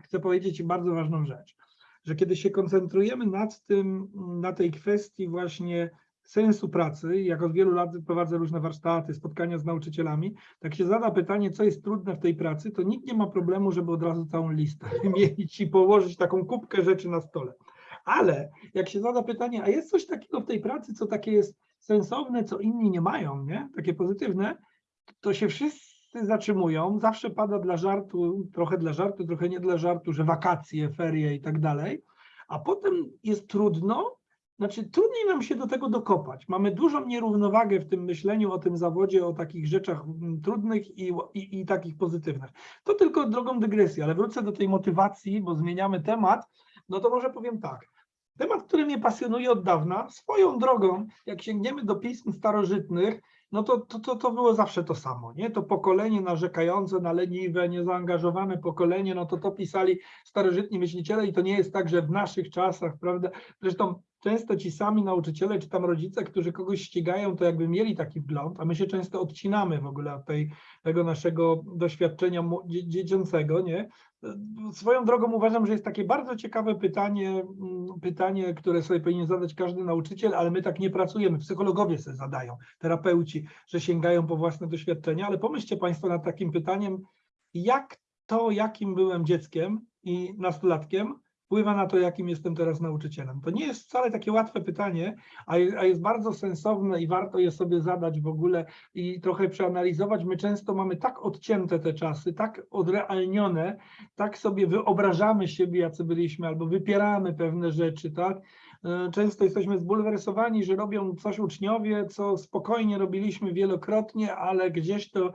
chcę powiedzieć bardzo ważną rzecz, że kiedy się koncentrujemy nad tym, na tej kwestii właśnie sensu pracy, jak od wielu lat prowadzę różne warsztaty, spotkania z nauczycielami, tak się zada pytanie, co jest trudne w tej pracy, to nikt nie ma problemu, żeby od razu całą listę wymienić i położyć taką kubkę rzeczy na stole. Ale jak się zada pytanie, a jest coś takiego w tej pracy, co takie jest sensowne, co inni nie mają, nie? takie pozytywne, to się wszyscy zatrzymują. Zawsze pada dla żartu, trochę dla żartu, trochę nie dla żartu, że wakacje, ferie i tak dalej. A potem jest trudno, znaczy trudniej nam się do tego dokopać. Mamy dużą nierównowagę w tym myśleniu o tym zawodzie, o takich rzeczach mm, trudnych i, i, i takich pozytywnych. To tylko drogą dygresji, ale wrócę do tej motywacji, bo zmieniamy temat. No to może powiem tak. Temat, który mnie pasjonuje od dawna, swoją drogą, jak sięgniemy do pism starożytnych, no to, to, to, to było zawsze to samo, nie? To pokolenie narzekające na leniwe, niezaangażowane pokolenie, no to to pisali starożytni myśliciele i to nie jest tak, że w naszych czasach, prawda? Zresztą często ci sami nauczyciele czy tam rodzice, którzy kogoś ścigają, to jakby mieli taki wgląd, a my się często odcinamy w ogóle od tej, tego naszego doświadczenia dziecięcego, nie? Swoją drogą uważam, że jest takie bardzo ciekawe pytanie, mm, pytanie, które sobie powinien zadać każdy nauczyciel, ale my tak nie pracujemy. Psychologowie sobie zadają, terapeuci, że sięgają po własne doświadczenia, ale pomyślcie Państwo nad takim pytaniem, jak to, jakim byłem dzieckiem i nastolatkiem, wpływa na to, jakim jestem teraz nauczycielem. To nie jest wcale takie łatwe pytanie, a je- a jest bardzo sensowne i warto je sobie zadać w ogóle i trochę przeanalizować. My często mamy tak odcięte te czasy, tak odrealnione, tak sobie wyobrażamy siebie, jacy byliśmy, albo wypieramy pewne rzeczy, tak? E, Często jesteśmy zbulwersowani, że robią coś uczniowie, co spokojnie robiliśmy wielokrotnie, ale gdzieś to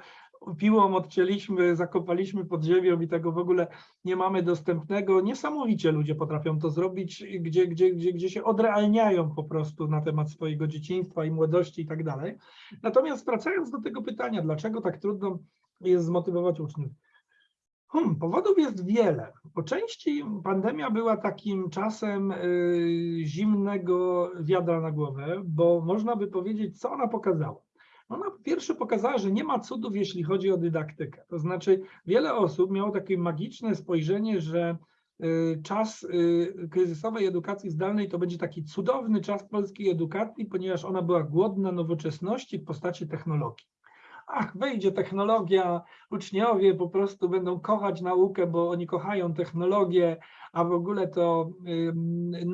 piłą odcięliśmy, zakopaliśmy pod ziemią i tego w ogóle nie mamy dostępnego. Niesamowicie ludzie potrafią to zrobić, gdzie, gdzie, gdzie, gdzie się odrealniają po prostu na temat swojego dzieciństwa i młodości i tak dalej. Natomiast wracając do tego pytania, dlaczego tak trudno jest zmotywować uczniów? Hmm, powodów jest wiele. Po części pandemia była takim czasem y, zimnego wiadra na głowę, bo można by powiedzieć, co ona pokazała. Ona po pierwsze pokazała, że nie ma cudów, jeśli chodzi o dydaktykę. To znaczy, wiele osób miało takie magiczne spojrzenie, że y, czas y, kryzysowej edukacji zdalnej to będzie taki cudowny czas polskiej edukacji, ponieważ ona była głodna nowoczesności w postaci technologii. Ach, wejdzie technologia, uczniowie po prostu będą kochać naukę, bo oni kochają technologię, a w ogóle to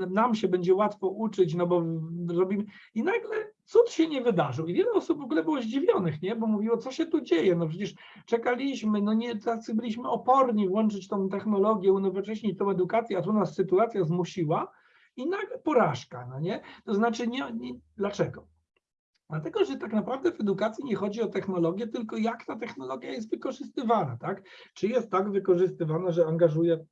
nam się będzie łatwo uczyć, no bo robimy. I nagle cud się nie wydarzył. I wiele osób w ogóle było zdziwionych, nie? Bo mówiło, co się tu dzieje? No przecież czekaliśmy, no nie, tacy byliśmy oporni włączyć tą technologię, unowocześnić tą edukację, a tu nas sytuacja zmusiła i nagle porażka, no nie? To znaczy, nie, nie, dlaczego? Dlatego, że tak naprawdę w edukacji nie chodzi o technologię, tylko jak ta technologia jest wykorzystywana, tak? Czy jest tak wykorzystywana, że angażuje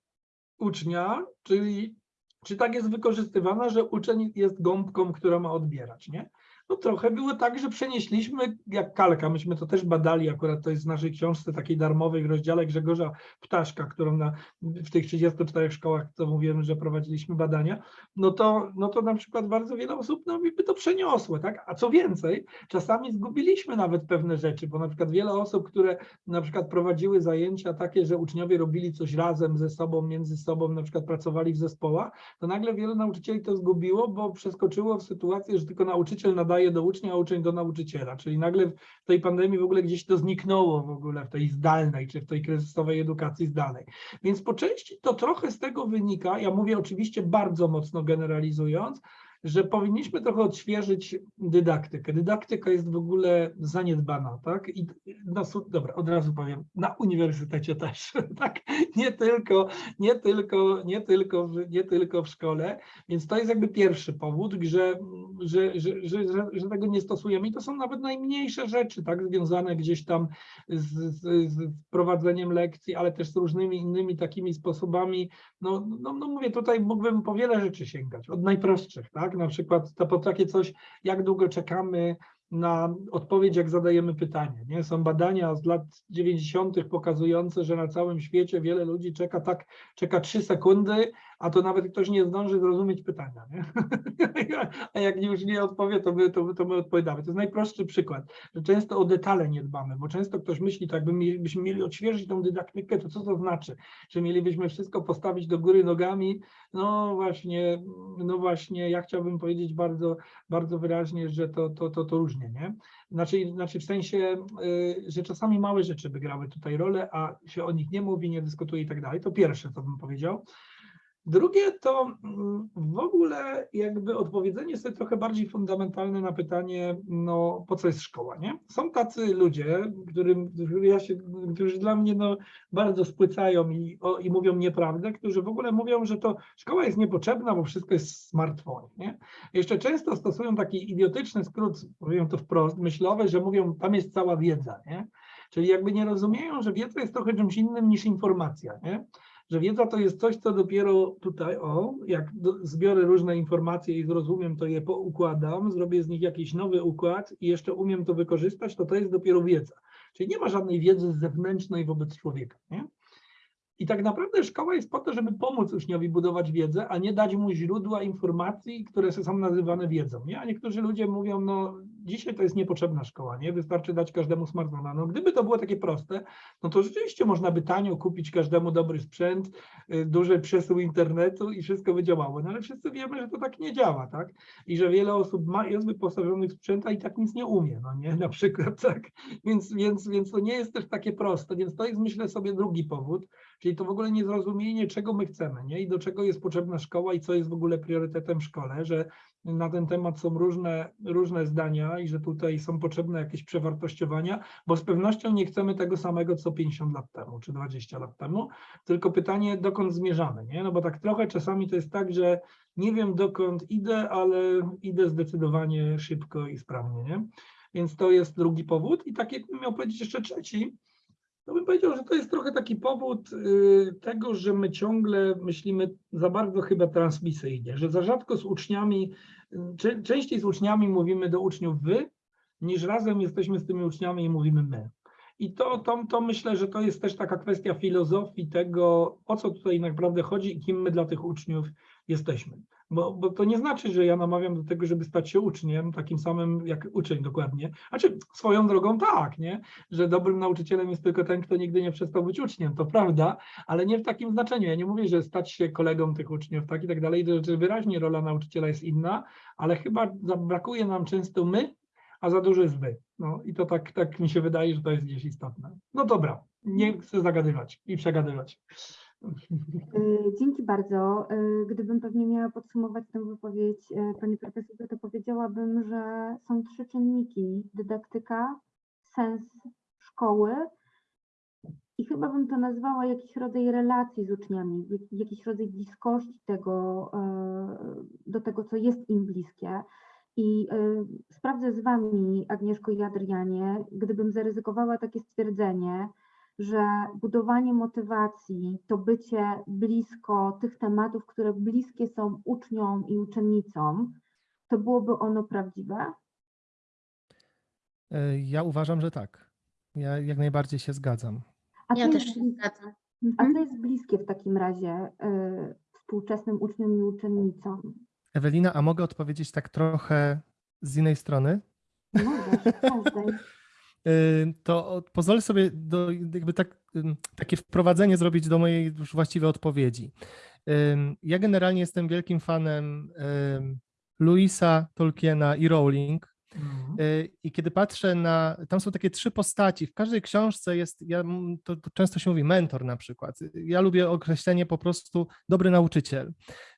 ucznia, czyli czy tak jest wykorzystywana, że uczeń jest gąbką, która ma odbierać, nie? No trochę było tak, że przenieśliśmy jak kalka, myśmy to też badali, akurat to jest w naszej książce takiej darmowej w rozdziale Grzegorza Ptaszka, którą na, w tych 34 szkołach, co mówiłem, że prowadziliśmy badania, no to, no to na przykład bardzo wiele osób no, by to przeniosło, tak? A co więcej, czasami zgubiliśmy nawet pewne rzeczy, bo na przykład wiele osób, które na przykład prowadziły zajęcia takie, że uczniowie robili coś razem ze sobą, między sobą, na przykład pracowali w zespołach, to nagle wielu nauczycieli to zgubiło, bo przeskoczyło w sytuację, że tylko nauczyciel nadaje do ucznia, a uczeń do nauczyciela, czyli nagle w tej pandemii w ogóle gdzieś to zniknęło w ogóle w tej zdalnej, czy w tej kryzysowej edukacji zdalnej. Więc po części to trochę z tego wynika, ja mówię oczywiście bardzo mocno generalizując, że powinniśmy trochę odświeżyć dydaktykę. Dydaktyka jest w ogóle zaniedbana, tak? I na, su- dobra, od razu powiem, na uniwersytecie też, tak? Nie tylko, nie tylko, nie tylko, w, nie tylko w szkole, więc to jest jakby pierwszy powód, że, że, że, że, że, że tego nie stosujemy i to są nawet najmniejsze rzeczy, tak? Związane gdzieś tam z, z, z prowadzeniem lekcji, ale też z różnymi innymi takimi sposobami. No, no, no mówię, tutaj mógłbym po wiele rzeczy sięgać, od najprostszych, tak? Na przykład to po takie coś, jak długo czekamy na odpowiedź, jak zadajemy pytanie. Nie? Są badania z lat 90. pokazujące, że na całym świecie wiele ludzi czeka tak, czeka 3 sekundy, a to nawet ktoś nie zdąży zrozumieć pytania. Nie? A jak już nie odpowie, to my, to, to my odpowiadamy. To jest najprostszy przykład, że często o detale nie dbamy, bo często ktoś myśli, tak byśmy mieli odświeżyć tą dydaktykę, to co to znaczy? Że mielibyśmy wszystko postawić do góry nogami? No właśnie, no właśnie, ja chciałbym powiedzieć bardzo, bardzo wyraźnie, że to, to, to, to różnie, nie? Znaczy, znaczy w sensie, y, że czasami małe rzeczy by grały tutaj rolę, a się o nich nie mówi, nie dyskutuje i tak dalej. To pierwsze, co bym powiedział. Drugie to mm, w ogóle jakby odpowiedzenie sobie trochę bardziej fundamentalne na pytanie, no po co jest szkoła, nie? Są tacy ludzie, którym, którzy ja się, którzy dla mnie no, bardzo spłycają i, o, i mówią nieprawdę, którzy w ogóle mówią, że to szkoła jest niepotrzebna, bo wszystko jest w smartfonie, nie? Jeszcze często stosują taki idiotyczny skrót, powiem to wprost, myślowy, że mówią, tam jest cała wiedza, nie? Czyli jakby nie rozumieją, że wiedza jest trochę czymś innym niż informacja, nie? Że wiedza to jest coś, co dopiero tutaj, o, jak do, zbiorę różne informacje i zrozumiem, to je poukładam, zrobię z nich jakiś nowy układ i jeszcze umiem to wykorzystać, to to jest dopiero wiedza. Czyli nie ma żadnej wiedzy zewnętrznej wobec człowieka. Nie? I tak naprawdę szkoła jest po to, żeby pomóc uczniowi budować wiedzę, a nie dać mu źródła informacji, które są nazywane wiedzą. Nie? A niektórzy ludzie mówią, no dzisiaj to jest niepotrzebna szkoła, nie? Wystarczy dać każdemu smartfona. No gdyby to było takie proste, no to rzeczywiście można by tanio kupić każdemu dobry sprzęt, y, duży przesył internetu i wszystko by działało. No ale wszyscy wiemy, że to tak nie działa, tak? I że wiele osób ma, jest wyposażonych w sprzęt, a i tak nic nie umie, no nie? Na przykład, tak? Więc, więc, więc to nie jest też takie proste, więc to jest myślę sobie drugi powód, czyli to w ogóle niezrozumienie, czego my chcemy, nie? I do czego jest potrzebna szkoła i co jest w ogóle priorytetem w szkole, że na ten temat są różne, różne zdania i że tutaj są potrzebne jakieś przewartościowania, bo z pewnością nie chcemy tego samego co 50 lat temu czy 20 lat temu, tylko pytanie, dokąd zmierzamy, nie? No bo tak trochę czasami to jest tak, że nie wiem dokąd idę, ale idę zdecydowanie szybko i sprawnie, nie? Więc to jest drugi powód i tak jakbym miał powiedzieć jeszcze trzeci, to bym powiedział, że to jest trochę taki powód y, tego, że my ciągle myślimy za bardzo chyba transmisyjnie, że za rzadko z uczniami, y, czę- częściej z uczniami mówimy do uczniów wy, niż razem jesteśmy z tymi uczniami i mówimy my. I to, to, to myślę, że to jest też taka kwestia filozofii tego, o co tutaj naprawdę chodzi i kim my dla tych uczniów jesteśmy. Bo, bo to nie znaczy, że ja namawiam do tego, żeby stać się uczniem, takim samym jak uczeń dokładnie. Znaczy swoją drogą tak, nie? że dobrym nauczycielem jest tylko ten, kto nigdy nie przestał być uczniem, to prawda, ale nie w takim znaczeniu. Ja nie mówię, że stać się kolegą tych uczniów, tak i tak dalej, że- wyraźnie rola nauczyciela jest inna, ale chyba brakuje nam często my, a za dużo jest wy. No i to tak, tak mi się wydaje, że to jest gdzieś istotne. No dobra, nie chcę zagadywać i przegadywać. Y, Dzięki bardzo. Y, Gdybym pewnie miała podsumować tę wypowiedź y, pani profesorze, to powiedziałabym, że są trzy czynniki: dydaktyka, sens szkoły i chyba bym to nazwała jakiś rodzaj relacji z uczniami, jak- jakiś rodzaj bliskości tego, do tego, co jest im bliskie. I sprawdzę z Wami, Agnieszko i Adrianie, gdybym zaryzykowała takie stwierdzenie, że budowanie motywacji to bycie blisko tych tematów, które bliskie są uczniom i uczennicom, to byłoby ono prawdziwe? E, Ja uważam, że tak. Ja jak najbardziej się zgadzam. A Ja co też jest się zgadzam. A Mhm. co jest bliskie w takim razie y, współczesnym uczniom i uczennicom? Ewelina, a mogę odpowiedzieć tak trochę z innej strony? Y, To pozwolę sobie do, jakby tak, takie wprowadzenie zrobić do mojej już właściwej odpowiedzi. Ja generalnie jestem wielkim fanem Louisa, Tolkiena i Rowling. Mhm. Y, I kiedy patrzę na, tam są takie trzy postaci. W każdej książce jest, ja, to często się mówi mentor na przykład. Ja lubię określenie po prostu dobry nauczyciel.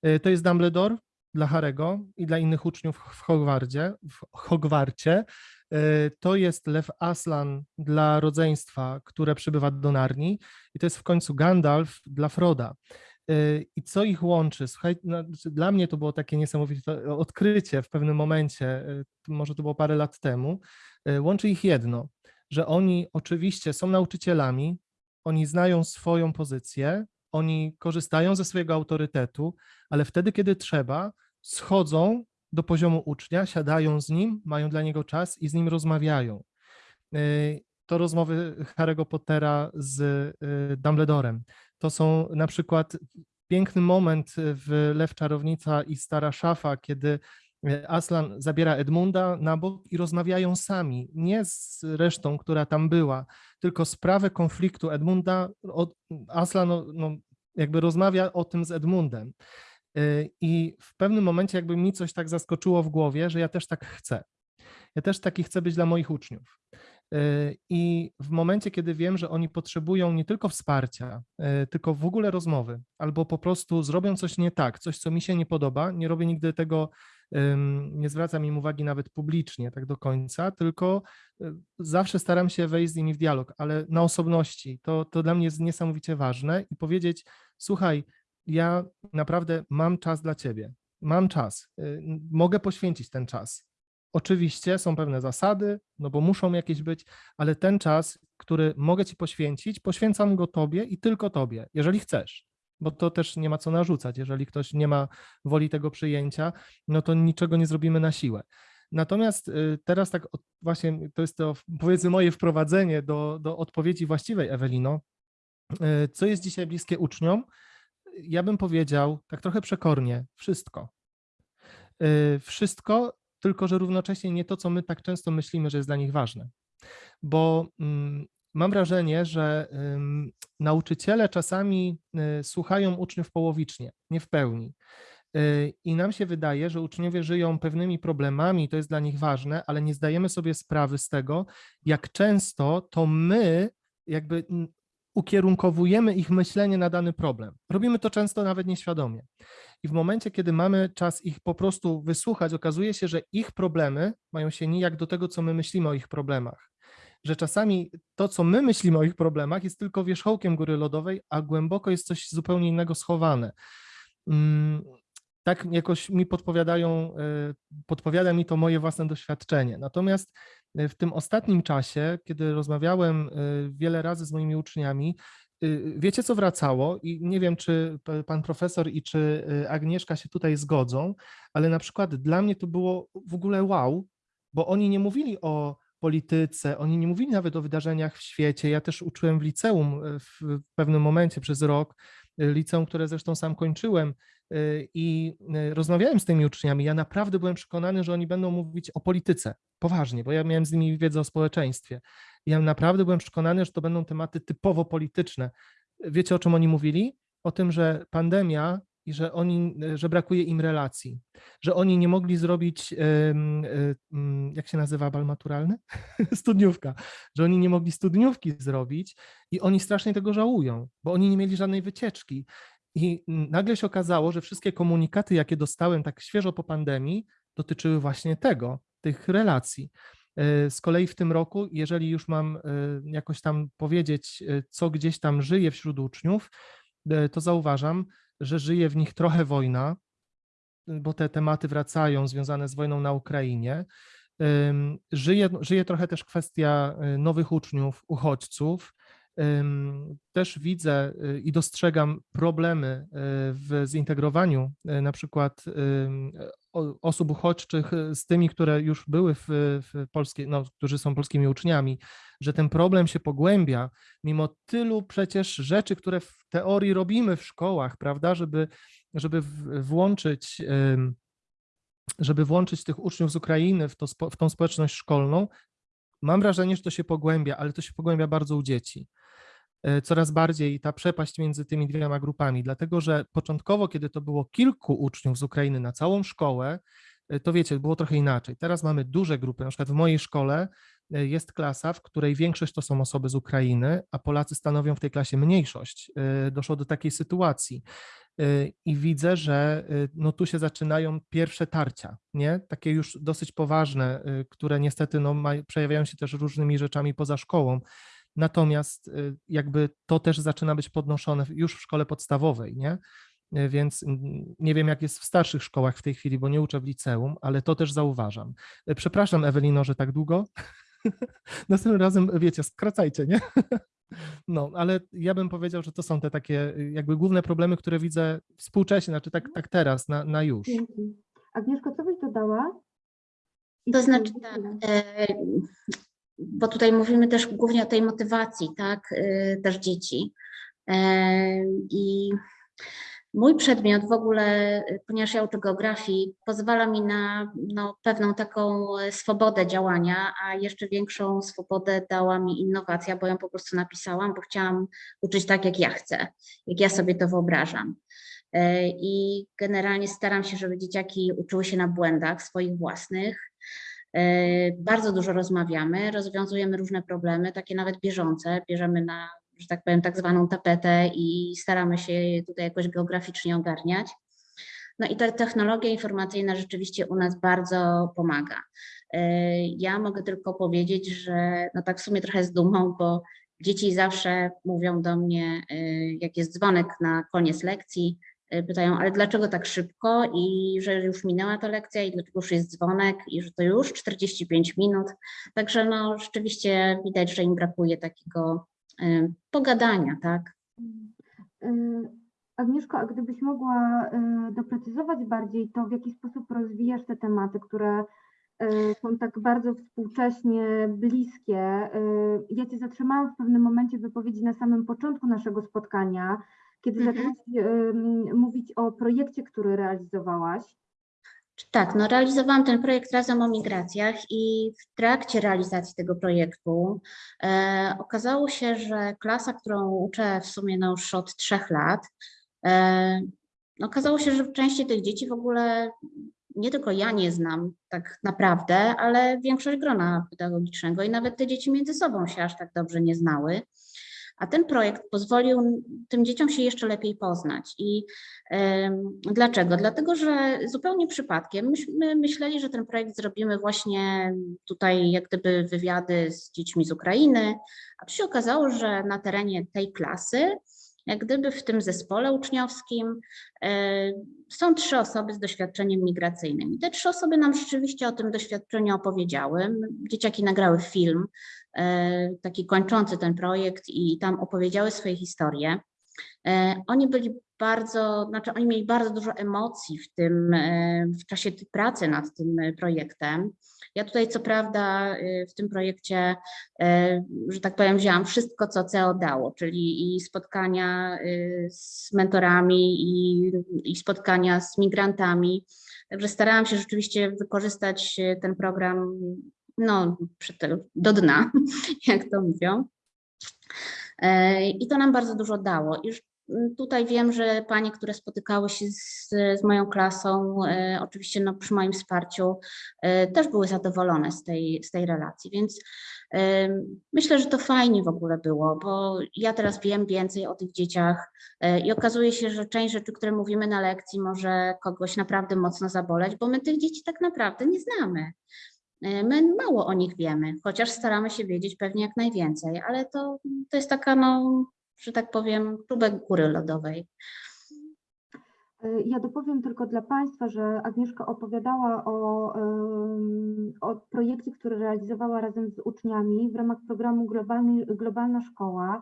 Y, To jest Dumbledore dla Harego i dla innych uczniów w Hogwarcie. W Hogwarcie. Y, To jest Lew Aslan dla rodzeństwa, które przybywa do Narni. I to jest w końcu Gandalf dla Froda. Y, I co ich łączy? Słuchaj, no, znaczy dla mnie to było takie niesamowite odkrycie w pewnym momencie, y, może to było parę lat temu. Łączy ich jedno, że oni oczywiście są nauczycielami, oni znają swoją pozycję, oni korzystają ze swojego autorytetu, ale wtedy, kiedy trzeba, schodzą do poziomu ucznia, siadają z nim, mają dla niego czas i z nim rozmawiają. Y, To rozmowy Harry'ego Pottera z y, Dumbledorem. To są na przykład piękny moment w Lew Czarownica i Stara Szafa, kiedy y, Aslan zabiera Edmunda na bok i rozmawiają sami, nie z resztą, która tam była, tylko sprawę konfliktu Edmunda, Aslan no, no, jakby rozmawia o tym z Edmundem. Y, I w pewnym momencie jakby mi coś tak zaskoczyło w głowie, że ja też tak chcę. Ja też taki chcę być dla moich uczniów. Y, I w momencie, kiedy wiem, że oni potrzebują nie tylko wsparcia, y, tylko w ogóle rozmowy, albo po prostu zrobią coś nie tak, coś, co mi się nie podoba, nie robię nigdy tego, nie zwracam im uwagi nawet publicznie tak do końca, tylko zawsze staram się wejść z nimi w dialog, ale na osobności. To, to dla mnie jest niesamowicie ważne i powiedzieć, słuchaj, ja naprawdę mam czas dla ciebie, mam czas, y, mogę poświęcić ten czas. Oczywiście są pewne zasady, no bo muszą jakieś być, ale ten czas, który mogę ci poświęcić, poświęcam go tobie i tylko tobie, jeżeli chcesz. Bo to też nie ma co narzucać. Jeżeli ktoś nie ma woli tego przyjęcia, no to niczego nie zrobimy na siłę. Natomiast y, teraz tak właśnie to jest to powiedzmy moje wprowadzenie do, do odpowiedzi właściwej, Ewelino. Y, Co jest dzisiaj bliskie uczniom? Ja bym powiedział tak trochę przekornie, wszystko. Y, Wszystko, tylko że równocześnie nie to, co my tak często myślimy, że jest dla nich ważne. Bo mm, mam wrażenie, że nauczyciele czasami y, słuchają uczniów połowicznie, nie w pełni. Y, I nam się wydaje, że uczniowie żyją pewnymi problemami, to jest dla nich ważne, ale nie zdajemy sobie sprawy z tego, jak często to my jakby ukierunkowujemy ich myślenie na dany problem. Robimy to często nawet nieświadomie. I w momencie, kiedy mamy czas ich po prostu wysłuchać, okazuje się, że ich problemy mają się nijak do tego, co my myślimy o ich problemach. Że czasami to, co my myślimy o ich problemach, jest tylko wierzchołkiem góry lodowej, a głęboko jest coś zupełnie innego schowane. Mm, Tak jakoś mi podpowiadają, y, podpowiada mi to moje własne doświadczenie. Natomiast w tym ostatnim czasie, kiedy rozmawiałem y, wiele razy z moimi uczniami, y, wiecie co wracało i nie wiem, czy pan profesor i czy y, Agnieszka się tutaj zgodzą, ale na przykład dla mnie to było w ogóle wow, bo oni nie mówili o polityce, oni nie mówili nawet o wydarzeniach w świecie. Ja też uczyłem w liceum w pewnym momencie przez rok, liceum, które zresztą sam kończyłem y, i y, rozmawiałem z tymi uczniami. Ja naprawdę byłem przekonany, że oni będą mówić o polityce, poważnie, bo ja miałem z nimi wiedzę o społeczeństwie. Ja naprawdę byłem przekonany, że to będą tematy typowo polityczne. Wiecie, o czym oni mówili? O tym, że pandemia i że oni, że brakuje im relacji, że oni nie mogli zrobić, e, mm, jak się nazywa bal maturalny? Studniówka, że oni nie mogli studniówki zrobić i oni strasznie tego żałują, bo oni nie mieli żadnej wycieczki. I nagle się okazało, że wszystkie komunikaty, jakie dostałem tak świeżo po pandemii, dotyczyły właśnie tego, tych relacji. E, Z kolei w tym roku, jeżeli już mam e, jakoś tam powiedzieć, co gdzieś tam żyje wśród uczniów, to zauważam, że żyje w nich trochę wojna, bo te tematy wracają związane z wojną na Ukrainie. Żyje, żyje trochę też kwestia y, nowych uczniów, uchodźców. Też widzę y, i dostrzegam problemy y, w zintegrowaniu na przykład osób uchodźczych y, z tymi, które już były w, w polskiej, no, którzy są polskimi uczniami, że ten problem się pogłębia, mimo tylu przecież rzeczy, które w teorii robimy w szkołach, prawda, żeby, żeby włączyć, żeby włączyć tych uczniów z Ukrainy w, to, w tą społeczność szkolną, mam wrażenie, że to się pogłębia, ale to się pogłębia bardzo u dzieci. E, Coraz bardziej ta przepaść między tymi dwiema grupami, dlatego że początkowo, kiedy to było kilku uczniów z Ukrainy na całą szkołę, e, to wiecie, było trochę inaczej. Teraz mamy duże grupy, na przykład w mojej szkole e, jest klasa, w której większość to są osoby z Ukrainy, a Polacy stanowią w tej klasie mniejszość. Doszło do takiej sytuacji i widzę, że no tu się zaczynają pierwsze tarcia, nie? Takie już dosyć poważne, które niestety no, przejawiają się też różnymi rzeczami poza szkołą. Natomiast y, jakby to też zaczyna być podnoszone już w szkole podstawowej, nie? Y, Więc nie wiem, jak jest w starszych szkołach w tej chwili, bo nie uczę w liceum, ale to też zauważam. Y, Przepraszam, Ewelino, że tak długo. Następnym razem, wiecie, skracajcie, nie? No, ale ja bym powiedział, że to są te takie jakby główne problemy, które widzę współcześnie, znaczy tak, tak teraz, na, na już. Dzięki. Agnieszko, co byś dodała? I To czy- znaczy tak, bo tutaj mówimy też głównie o tej motywacji, tak, e, też dzieci. E, I mój przedmiot w ogóle, ponieważ ja uczę geografii, pozwala mi na no, pewną taką e, swobodę działania, a jeszcze większą swobodę dała mi innowacja, bo ją po prostu napisałam, bo chciałam uczyć tak, jak ja chcę, jak ja sobie to wyobrażam. E, I generalnie staram się, żeby dzieciaki uczyły się na błędach swoich własnych. E, Bardzo dużo rozmawiamy, rozwiązujemy różne problemy, takie nawet bieżące. Bierzemy na, że tak powiem, tak zwaną tapetę i staramy się tutaj jakoś geograficznie ogarniać. No i ta technologia informacyjna rzeczywiście u nas bardzo pomaga. E, Ja mogę tylko powiedzieć, że no tak w sumie trochę z dumą, bo dzieci zawsze mówią do mnie, e, jak jest dzwonek na koniec lekcji, pytają, ale dlaczego tak szybko i że już minęła ta lekcja i dlaczego już jest dzwonek i że to już 45 minut. Także no rzeczywiście widać, że im brakuje takiego e, pogadania, tak? Y, Agnieszko, a gdybyś mogła y, doprecyzować bardziej to, w jaki sposób rozwijasz te tematy, które y, są tak bardzo współcześnie bliskie. Y, Ja Cię zatrzymałam w pewnym momencie wypowiedzi na samym początku naszego spotkania, kiedy Mhm. zaczęłaś mówić o projekcie, który realizowałaś. Tak, no realizowałam ten projekt razem o migracjach i w trakcie realizacji tego projektu e, okazało się, że klasa, którą uczę w sumie no już od trzech lat, e, okazało się, że części tych dzieci w ogóle nie tylko ja nie znam tak naprawdę, ale większość grona pedagogicznego i nawet te dzieci między sobą się aż tak dobrze nie znały. A ten projekt pozwolił tym dzieciom się jeszcze lepiej poznać. I dlaczego? Dlatego, że zupełnie przypadkiem myśmy myśleli, że ten projekt zrobimy właśnie tutaj, jak gdyby wywiady z dziećmi z Ukrainy, a tu się okazało, że na terenie tej klasy, jak gdyby w tym zespole uczniowskim e, są trzy osoby z doświadczeniem migracyjnym. I te trzy osoby nam rzeczywiście o tym doświadczeniu opowiedziały. Dzieciaki nagrały film, taki kończący ten projekt i tam opowiedziały swoje historie. E, Oni byli bardzo, znaczy oni mieli bardzo dużo emocji w tym, e, w czasie pracy nad tym e, projektem. Ja tutaj co prawda e, w tym projekcie, e, że tak powiem, wzięłam wszystko, co CEO dało, czyli i spotkania e, z mentorami, i, i spotkania z migrantami. Także starałam się rzeczywiście wykorzystać e, ten program no, do dna, jak to mówią. E, I to nam bardzo dużo dało. Już mm, tutaj wiem, że panie, które spotykały się z, z moją klasą, e, oczywiście no, przy moim wsparciu, e, też były zadowolone z tej, z tej relacji, więc myślę, że to fajnie w ogóle było, bo ja teraz wiem więcej o tych dzieciach i okazuje się, że część rzeczy, które mówimy na lekcji, może kogoś naprawdę mocno zaboleć, bo my tych dzieci tak naprawdę nie znamy. E, My mało o nich wiemy, chociaż staramy się wiedzieć pewnie jak najwięcej, ale to, to jest taka, no, że tak powiem, próbek góry lodowej. Y, Ja dopowiem tylko dla Państwa, że Agnieszka opowiadała o, o projekcie, który realizowała razem z uczniami w ramach programu Globalny, Globalna Szkoła.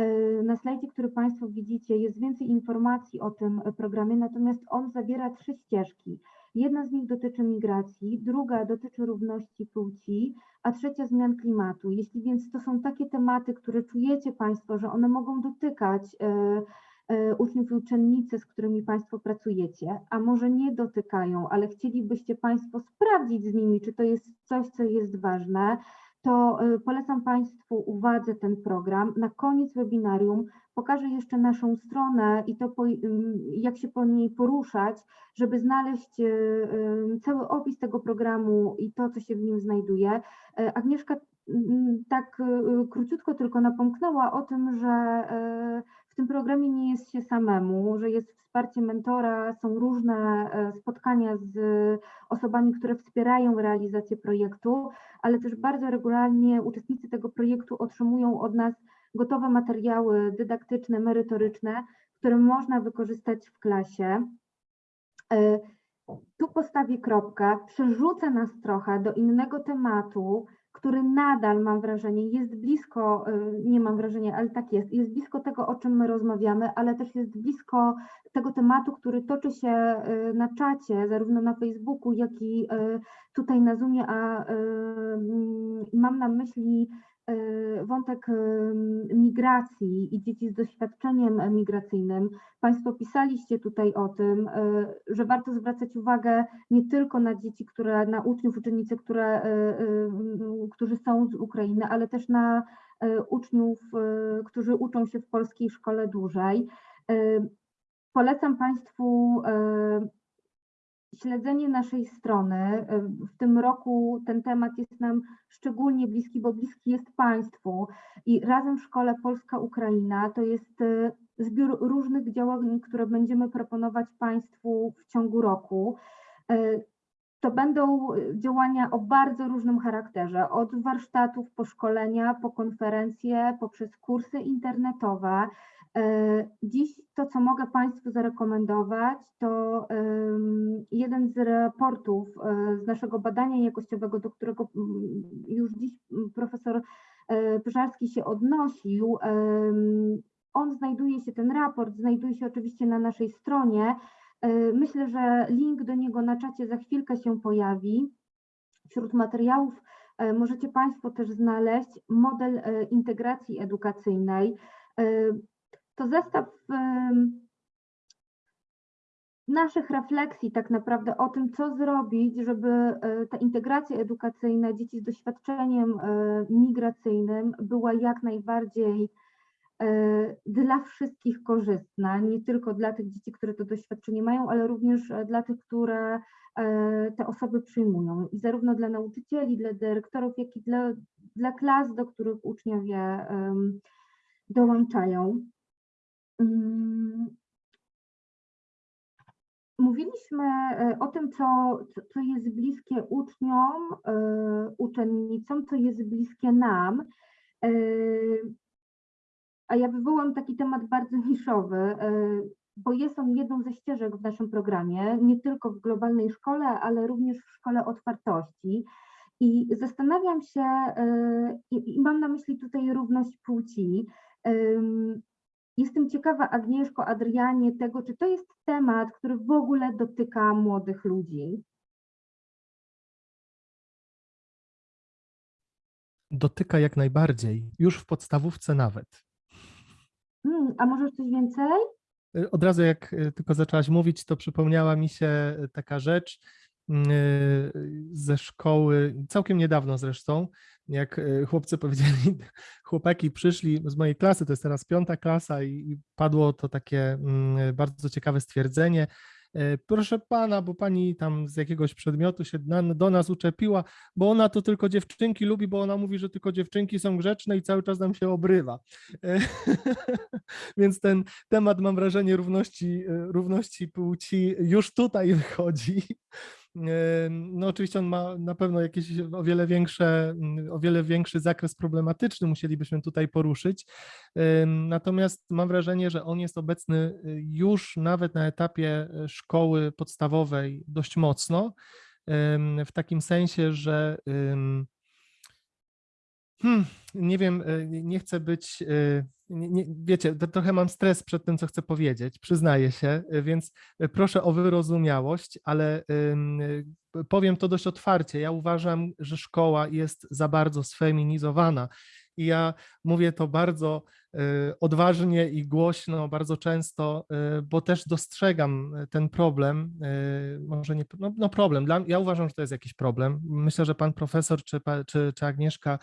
Y, Na slajdzie, który Państwo widzicie, jest więcej informacji o tym programie, natomiast on zawiera trzy ścieżki. Jedna z nich dotyczy migracji, druga dotyczy równości płci, a trzecia zmian klimatu. Jeśli więc to są takie tematy, które czujecie Państwo, że one mogą dotykać e, e, uczniów i uczennice, z którymi Państwo pracujecie, a może nie dotykają, ale chcielibyście Państwo sprawdzić z nimi, czy to jest coś, co jest ważne, to e, polecam Państwu uwadze ten program. Na koniec webinarium pokażę jeszcze naszą stronę i to, po, ym, jak się po niej poruszać, żeby znaleźć e, ym, cały opis tego programu i to, co się w nim znajduje. E, Agnieszka mm, tak e, króciutko tylko napomknęła o tym, że e, tym programie nie jest się samemu, że jest wsparcie mentora, są różne e, spotkania z osobami, które wspierają realizację projektu, ale też bardzo regularnie uczestnicy tego projektu otrzymują od nas gotowe materiały dydaktyczne, merytoryczne, które można wykorzystać w klasie. E, Tu postawię kropkę, przerzucę nas trochę do innego tematu, który nadal mam wrażenie jest blisko, e, nie mam wrażenia, ale tak jest, jest blisko tego, o czym my rozmawiamy, ale też jest blisko tego tematu, który toczy się e, na czacie, zarówno na Facebooku, jak i e, tutaj na Zoomie, a mm, mam na myśli wątek e, migracji i dzieci z doświadczeniem migracyjnym. Państwo pisaliście tutaj o tym, e, że warto zwracać uwagę nie tylko na dzieci, które, na uczniów, uczennice, które, e, e, którzy są z Ukrainy, ale też na e, uczniów, e, którzy uczą się w polskiej szkole dłużej. E, Polecam Państwu e, śledzenie naszej strony. E, W tym roku ten temat jest nam szczególnie bliski, bo bliski jest Państwu. I razem w Szkole Polska-Ukraina to jest e, zbiór różnych działań, które będziemy proponować Państwu w ciągu roku. E, To będą działania o bardzo różnym charakterze, od warsztatów po szkolenia, po konferencje, poprzez kursy internetowe. E, Dziś to, co mogę Państwu zarekomendować, to jeden z raportów e, z naszego badania jakościowego, do którego już dziś profesor e, Pyżarski się odnosił. On znajduje się, ten raport znajduje się oczywiście na naszej stronie. Myślę, że link do niego na czacie za chwilkę się pojawi. Wśród materiałów możecie Państwo też znaleźć model integracji edukacyjnej. To zestaw naszych refleksji tak naprawdę o tym, co zrobić, żeby e, ta integracja edukacyjna dzieci z doświadczeniem e, migracyjnym była jak najbardziej e, dla wszystkich korzystna, nie tylko dla tych dzieci, które to doświadczenie mają, ale również dla tych, które te osoby przyjmują. I zarówno dla nauczycieli, dla dyrektorów, jak i dla, dla klas, do których uczniowie dołączają. Mm, Mówiliśmy e, o tym, co, co- jest bliskie uczniom, e, uczennicom, co jest bliskie nam. E, A ja wywołam taki temat bardzo niszowy, bo jest on jedną ze ścieżek w naszym programie, nie tylko w globalnej szkole, ale również w szkole otwartości. I zastanawiam się, i mam na myśli tutaj równość płci. Em, Jestem ciekawa, Agnieszko, Adrianie, tego, czy to jest temat, który w ogóle dotyka młodych ludzi. Dotyka jak najbardziej, już w podstawówce nawet. Hmm, a może coś więcej? Y, Od razu jak y, tylko zaczęłaś mówić, to przypomniała mi się y, taka rzecz y, ze szkoły, całkiem niedawno zresztą, jak y, chłopcy powiedzieli, chłopaki przyszli z mojej klasy, to jest teraz piąta klasa i padło to takie mm, bardzo ciekawe stwierdzenie. y, Proszę pana, bo pani tam z jakiegoś przedmiotu się do nas uczepiła, bo ona to tylko dziewczynki lubi, bo ona mówi, że tylko dziewczynki są grzeczne i cały czas nam się obrywa. Więc ten temat, mam wrażenie, równości, równości płci już tutaj wychodzi. No oczywiście on ma na pewno jakieś o wiele większe, o wiele większy zakres problematyczny musielibyśmy tutaj poruszyć. Natomiast mam wrażenie, że on jest obecny y, już nawet na etapie y, szkoły podstawowej dość mocno, w takim sensie, że Hmm, nie wiem, y, nie chcę być nie, nie, wiecie, trochę mam stres przed tym, co chcę powiedzieć, przyznaję się, y, więc y, proszę o wyrozumiałość, ale y, powiem to dość otwarcie. Ja uważam, że szkoła jest za bardzo sfeminizowana i ja mówię to bardzo y, odważnie i głośno, bardzo często, y, bo też dostrzegam y, ten problem, może nie, no, no problem, Dla, ja uważam, że to jest jakiś problem. Myślę, że pan profesor czy, czy, czy Agnieszka,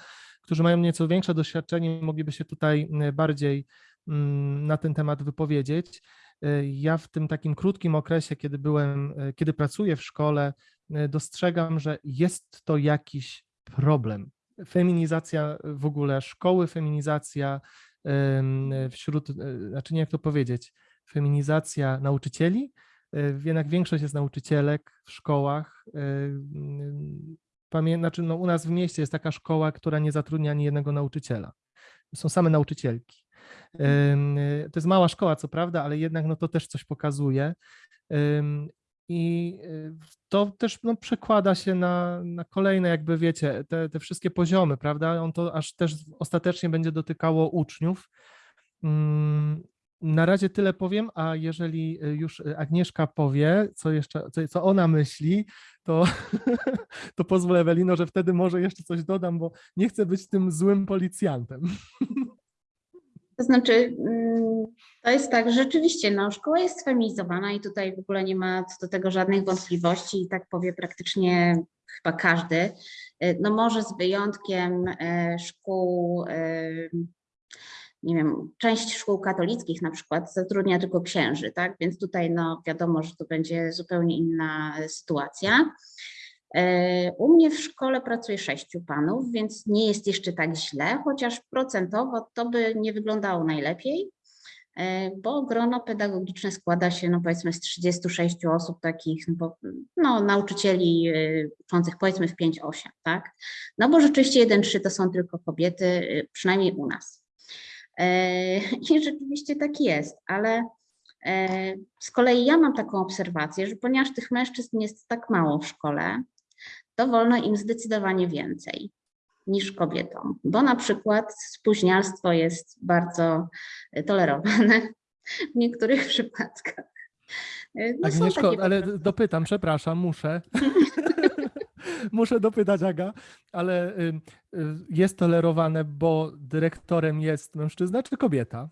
którzy mają nieco większe doświadczenie, mogliby się tutaj y, bardziej mm, na ten temat wypowiedzieć. Y, Ja w tym takim krótkim okresie, kiedy byłem, y, kiedy pracuję w szkole, dostrzegam, że jest to jakiś problem. Feminizacja w ogóle szkoły, feminizacja wśród, znaczy nie jak to powiedzieć, feminizacja nauczycieli, jednak większość jest nauczycielek w szkołach. Pamię, znaczy no u nas w mieście jest taka szkoła, która nie zatrudnia ani jednego nauczyciela. Są same nauczycielki. Ym, y, To jest mała szkoła, co prawda, ale jednak no to też coś pokazuje. I y, to też no, przekłada się na, na kolejne, jakby wiecie, te, te wszystkie poziomy, prawda? On to aż też ostatecznie będzie dotykało uczniów. Na razie tyle powiem, a jeżeli y, już y, Agnieszka powie, co jeszcze, co, ona myśli, to, to pozwól Ewelino, że wtedy może jeszcze coś dodam, bo nie chcę być tym złym policjantem. To znaczy, mm, to jest tak, rzeczywiście no, szkoła jest sfeminizowana i tutaj w ogóle nie ma co do tego żadnych wątpliwości i tak powie praktycznie chyba każdy. Y, No może z wyjątkiem szkół, nie wiem, część szkół katolickich na przykład zatrudnia tylko księży, tak? Więc tutaj no wiadomo, że to będzie zupełnie inna sytuacja. E, U mnie w szkole pracuje sześciu panów, więc nie jest jeszcze tak źle, chociaż procentowo to by nie wyglądało najlepiej, e, bo grono pedagogiczne składa się, no powiedzmy, z 36 osób takich, no, no nauczycieli e, uczących powiedzmy w 5-8, tak? No bo rzeczywiście 1-3 to są tylko kobiety, przynajmniej u nas. E, I rzeczywiście tak jest, ale e, z kolei ja mam taką obserwację, że ponieważ tych mężczyzn jest tak mało w szkole, to wolno im zdecydowanie więcej niż kobietom, bo na przykład spóźnialstwo jest bardzo tolerowane w niektórych przypadkach. No Agnieszko, ale dopytam, przepraszam, muszę. muszę dopytać, Aga, ale y, y, jest tolerowane, bo dyrektorem jest mężczyzna czy kobieta?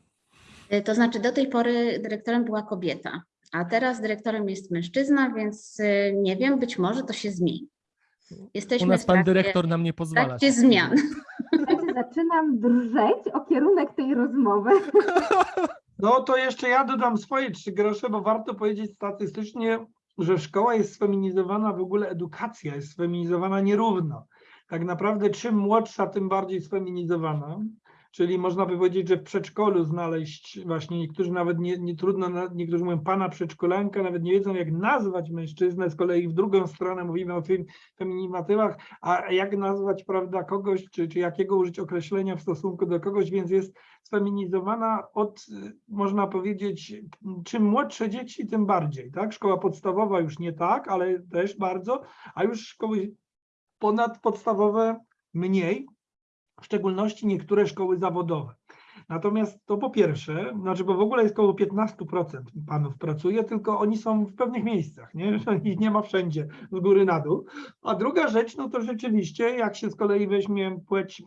E, To znaczy do tej pory dyrektorem była kobieta, a teraz dyrektorem jest mężczyzna, więc nie wiem, być może to się zmieni. Jesteśmy U nas w pan trakcie- dyrektor nam nie w pozwala. trakcie się zmian. Zaczynam drżeć o kierunek tej rozmowy. No to jeszcze ja dodam swoje trzy grosze, bo warto powiedzieć statystycznie, że szkoła jest sfeminizowana, w ogóle edukacja jest sfeminizowana nierówno. Tak naprawdę czym młodsza, tym bardziej sfeminizowana. Czyli można by powiedzieć, że w przedszkolu znaleźć właśnie niektórzy nawet nie, nie trudno, niektórzy mówią pana przedszkolanka, nawet nie wiedzą jak nazwać mężczyznę, z kolei w drugą stronę mówimy o fem, feminatywach, a jak nazwać prawda kogoś, czy, czy jakiego użyć określenia w stosunku do kogoś, więc jest sfeminizowana od, można powiedzieć, czym młodsze dzieci, tym bardziej, tak? Szkoła podstawowa już nie tak, ale też bardzo, a już szkoły ponadpodstawowe mniej, w szczególności niektóre szkoły zawodowe. Natomiast to po pierwsze, znaczy, bo w ogóle jest około 15% panów pracuje, tylko oni są w pewnych miejscach, nie? Ich nie ma wszędzie z góry na dół. A druga rzecz, no to rzeczywiście, jak się z kolei weźmie płeć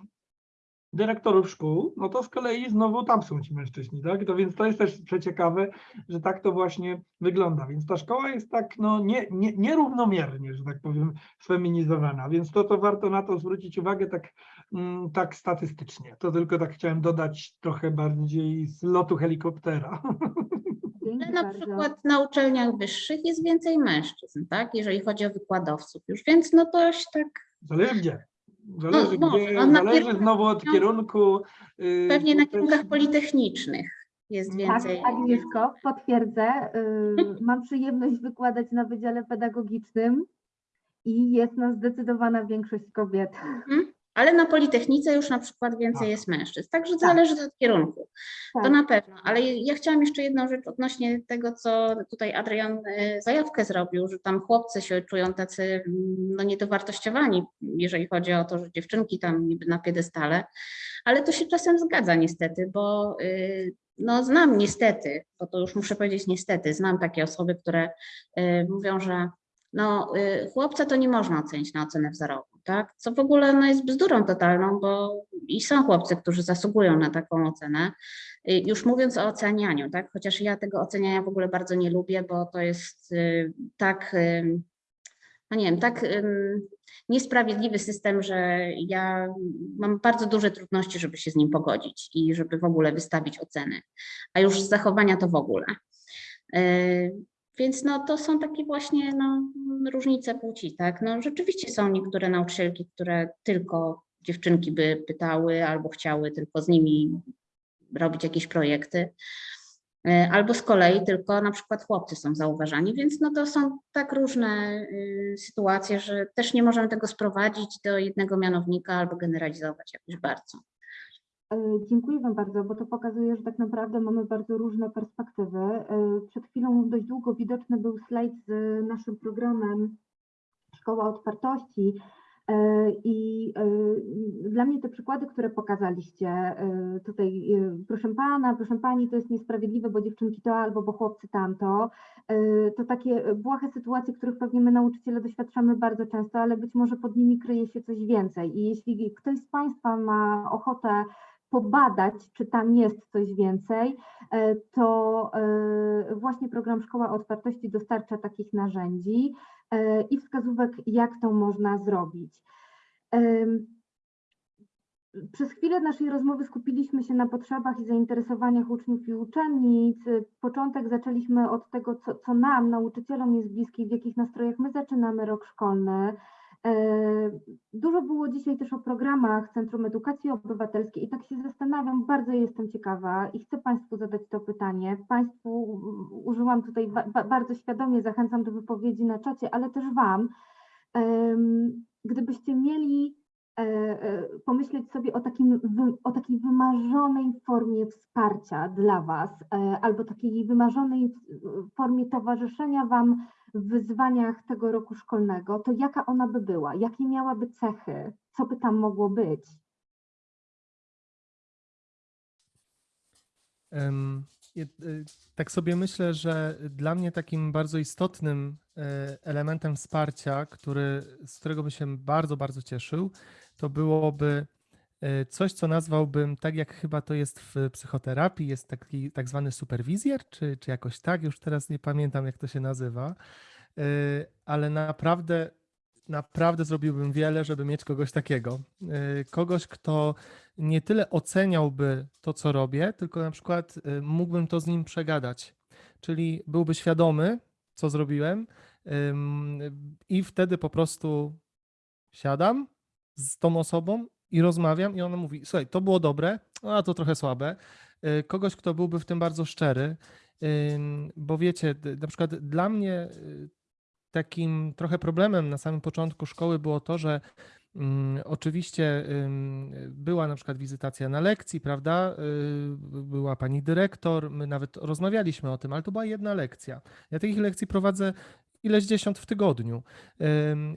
dyrektorów szkół, no to z kolei znowu tam są ci mężczyźni, tak? To więc to jest też przeciekawe, że tak to właśnie wygląda. Więc ta szkoła jest tak no, nie, nie, nierównomiernie, że tak powiem, sfeminizowana, więc to, to warto na to zwrócić uwagę tak, tak statystycznie. To tylko tak chciałem dodać trochę bardziej z lotu helikoptera. Ale na przykład na uczelniach wyższych jest więcej mężczyzn, tak? Jeżeli chodzi o wykładowców już, więc no to się tak Zależy gdzie. Zależy, może, gdzie, no zależy znowu od no, kierunku. yy, pewnie na kierunkach politechnicznych jest Tak, Tak, więcej. Agnieszko, potwierdzę. y, Mam przyjemność wykładać na Wydziale Pedagogicznym i jest nas zdecydowana większość kobiet. Ale na Politechnice już na przykład więcej Tak. jest mężczyzn. Także Tak. zależy od kierunku. To Tak. na pewno. Ale ja chciałam jeszcze jedną rzecz odnośnie tego, co tutaj Adrian e, zajawkę zrobił, że tam chłopcy się czują tacy mm, no, niedowartościowani, jeżeli chodzi o to, że dziewczynki tam niby na piedestale. Ale to się czasem zgadza niestety, bo y, no, znam niestety, bo to już muszę powiedzieć niestety, znam takie osoby, które y, mówią, że no, y, chłopca to nie można ocenić na ocenę wzorową, tak? Co w ogóle no, jest bzdurą totalną, bo i są chłopcy, którzy zasługują na taką ocenę. Y, Już mówiąc o ocenianiu, tak? Chociaż ja tego oceniania w ogóle bardzo nie lubię, bo to jest y, tak, y, no nie wiem, tak niesprawiedliwy system, że ja mam bardzo duże trudności, żeby się z nim pogodzić i żeby w ogóle wystawić oceny, a już z zachowania to w ogóle. Więc no, to są takie właśnie no, różnice płci, tak? No, rzeczywiście są niektóre nauczycielki, które tylko dziewczynki by pytały albo chciały tylko z nimi robić jakieś projekty. E, Albo z kolei tylko na przykład chłopcy są zauważani, więc no to są tak różne y, sytuacje, że też nie możemy tego sprowadzić do jednego mianownika albo generalizować jakoś bardzo. E, Dziękuję Wam bardzo, bo to pokazuje, że tak naprawdę mamy bardzo różne perspektywy. E, Przed chwilą dość długo widoczny był slajd z naszym programem Szkoła Otwartości. E, i dla mnie te przykłady, które pokazaliście tutaj, proszę Pana, proszę Pani, to jest niesprawiedliwe, bo dziewczynki to albo, bo chłopcy tamto, to takie błahe sytuacje, których pewnie my nauczyciele doświadczamy bardzo często, ale być może pod nimi kryje się coś więcej. I jeśli ktoś z Państwa ma ochotę pobadać, czy tam jest coś więcej, e, to e, właśnie program Szkoła Otwartości dostarcza takich narzędzi e, i wskazówek, jak to można zrobić. Przez chwilę naszej rozmowy skupiliśmy się na potrzebach i zainteresowaniach uczniów i uczennic. Początek zaczęliśmy od tego, co, co nam, nauczycielom jest bliskie, w jakich nastrojach my zaczynamy rok szkolny. E, Dużo było dzisiaj też o programach Centrum Edukacji Obywatelskiej i tak się zastanawiam, bardzo jestem ciekawa i chcę Państwu zadać to pytanie. Państwu użyłam tutaj ba- ba- bardzo świadomie, zachęcam do wypowiedzi na czacie, ale też Wam. Gdybyście mieli e, e, pomyśleć sobie o, takim, o takiej wymarzonej formie wsparcia dla Was, albo takiej wymarzonej formie towarzyszenia Wam wyzwaniach tego roku szkolnego, to jaka ona by była? Jakie miałaby cechy? Co by tam mogło być? Y, Tak sobie myślę, że dla mnie takim bardzo istotnym e, elementem wsparcia, który, z którego bym się bardzo, bardzo cieszył, to byłoby coś, co nazwałbym tak, jak chyba to jest w psychoterapii, jest taki tak zwany superwizjer, czy, czy jakoś tak, już teraz nie pamiętam, jak to się nazywa, E, ale naprawdę, naprawdę zrobiłbym wiele, żeby mieć kogoś takiego. E, Kogoś, kto nie tyle oceniałby to, co robię, tylko na przykład mógłbym to z nim przegadać. Czyli byłby świadomy, co zrobiłem, i wtedy po prostu siadam z tą osobą i rozmawiam, i ona mówi: Słuchaj, to było dobre, a to trochę słabe. Y, Kogoś, kto byłby w tym bardzo szczery, bo wiecie, na przykład dla mnie y, takim trochę problemem na samym początku szkoły było to, że Mm, Oczywiście była na przykład wizytacja na lekcji, prawda? Y, Była pani dyrektor, my nawet rozmawialiśmy o tym, ale to była jedna lekcja. Ja takich lekcji prowadzę ileś dziesiąt w tygodniu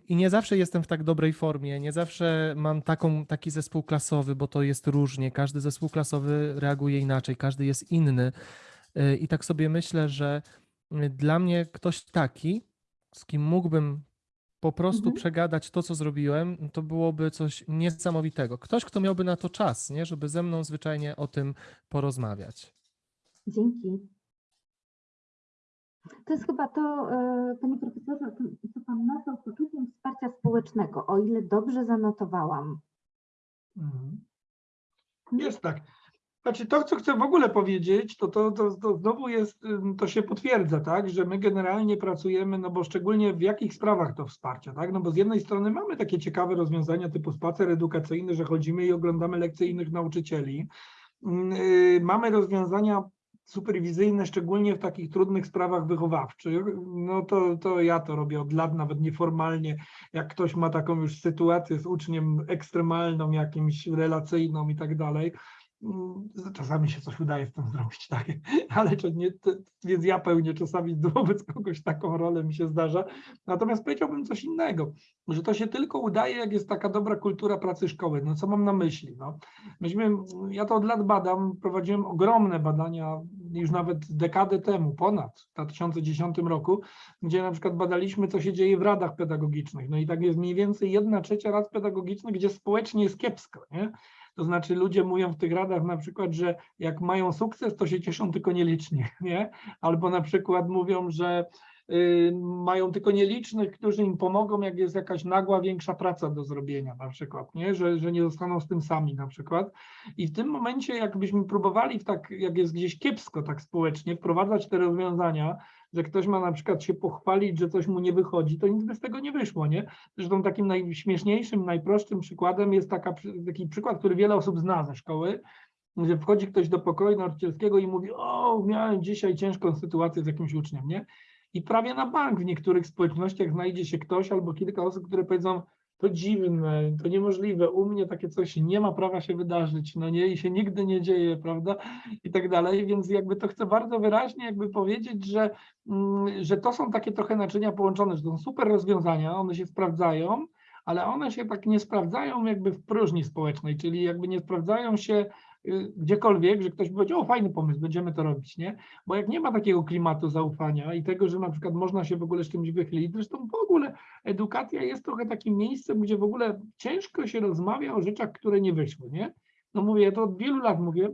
i nie zawsze jestem w tak dobrej formie, nie zawsze mam taką, taki zespół klasowy, bo to jest różnie, każdy zespół klasowy reaguje inaczej, każdy jest inny Y, i tak sobie myślę, że y, dla mnie ktoś taki, z kim mógłbym po prostu Mhm. przegadać to, co zrobiłem, to byłoby coś niesamowitego. Ktoś, kto miałby na to czas, nie? żeby ze mną zwyczajnie o tym porozmawiać. Dzięki. To jest chyba to, e, panie profesorze, co pan nazwał poczuciem wsparcia społecznego, o ile dobrze zanotowałam. Mhm. Jest tak. Znaczy to, co chcę w ogóle powiedzieć, to, to, to, to znowu jest, to się potwierdza, tak, że my generalnie pracujemy, no bo szczególnie w jakich sprawach to wsparcie, tak, no bo z jednej strony mamy takie ciekawe rozwiązania typu spacer edukacyjny, że chodzimy i oglądamy lekcje innych nauczycieli. Y, Mamy rozwiązania superwizyjne, szczególnie w takich trudnych sprawach wychowawczych, no to, to ja to robię od lat, nawet nieformalnie, jak ktoś ma taką już sytuację z uczniem ekstremalną, jakimś relacyjną i tak dalej, czasami się coś udaje z tym zrobić, tak, ale to nie, to, więc ja pełnię czasami wobec kogoś taką rolę, mi się zdarza, natomiast powiedziałbym coś innego, że to się tylko udaje, jak jest taka dobra kultura pracy szkoły, no co mam na myśli, no, myśmy, ja to od lat badam, prowadziłem ogromne badania, już nawet dekadę temu, ponad, w 2010 roku, gdzie na przykład badaliśmy, co się dzieje w radach pedagogicznych. No i tak jest mniej więcej jedna trzecia rad pedagogicznych, gdzie społecznie jest kiepsko, nie? To znaczy ludzie mówią w tych radach na przykład, że jak mają sukces, to się cieszą tylko nielicznie, nie? Albo na przykład mówią, że y, mają tylko nielicznych, którzy im pomogą, jak jest jakaś nagła, większa praca do zrobienia na przykład, nie? Że, że nie zostaną z tym sami na przykład. I w tym momencie, jakbyśmy próbowali, tak, jak jest gdzieś kiepsko tak społecznie, wprowadzać te rozwiązania, że ktoś ma na przykład się pochwalić, że coś mu nie wychodzi, to nic by z tego nie wyszło, nie? Zresztą takim najśmieszniejszym, najprostszym przykładem jest taka, taki przykład, który wiele osób zna ze szkoły, gdzie wchodzi ktoś do pokoju nauczycielskiego i mówi, o, miałem dzisiaj ciężką sytuację z jakimś uczniem, nie? I prawie na bank w niektórych społecznościach znajdzie się ktoś albo kilka osób, które powiedzą, to dziwne, to niemożliwe, u mnie takie coś nie ma prawa się wydarzyć, no nie, i się nigdy nie dzieje, prawda, i tak dalej, więc jakby to chcę bardzo wyraźnie jakby powiedzieć, że, mm, że to są takie trochę naczynia połączone, że to są super rozwiązania, one się sprawdzają, ale one się tak nie sprawdzają jakby w próżni społecznej, czyli jakby nie sprawdzają się gdziekolwiek, że ktoś powiedział, o fajny pomysł, będziemy to robić, nie? Bo jak nie ma takiego klimatu zaufania i tego, że na przykład można się w ogóle z czymś wychylić, zresztą w ogóle edukacja jest trochę takim miejscem, gdzie w ogóle ciężko się rozmawia o rzeczach, które nie wyszły, nie? No mówię, ja to od wielu lat mówię,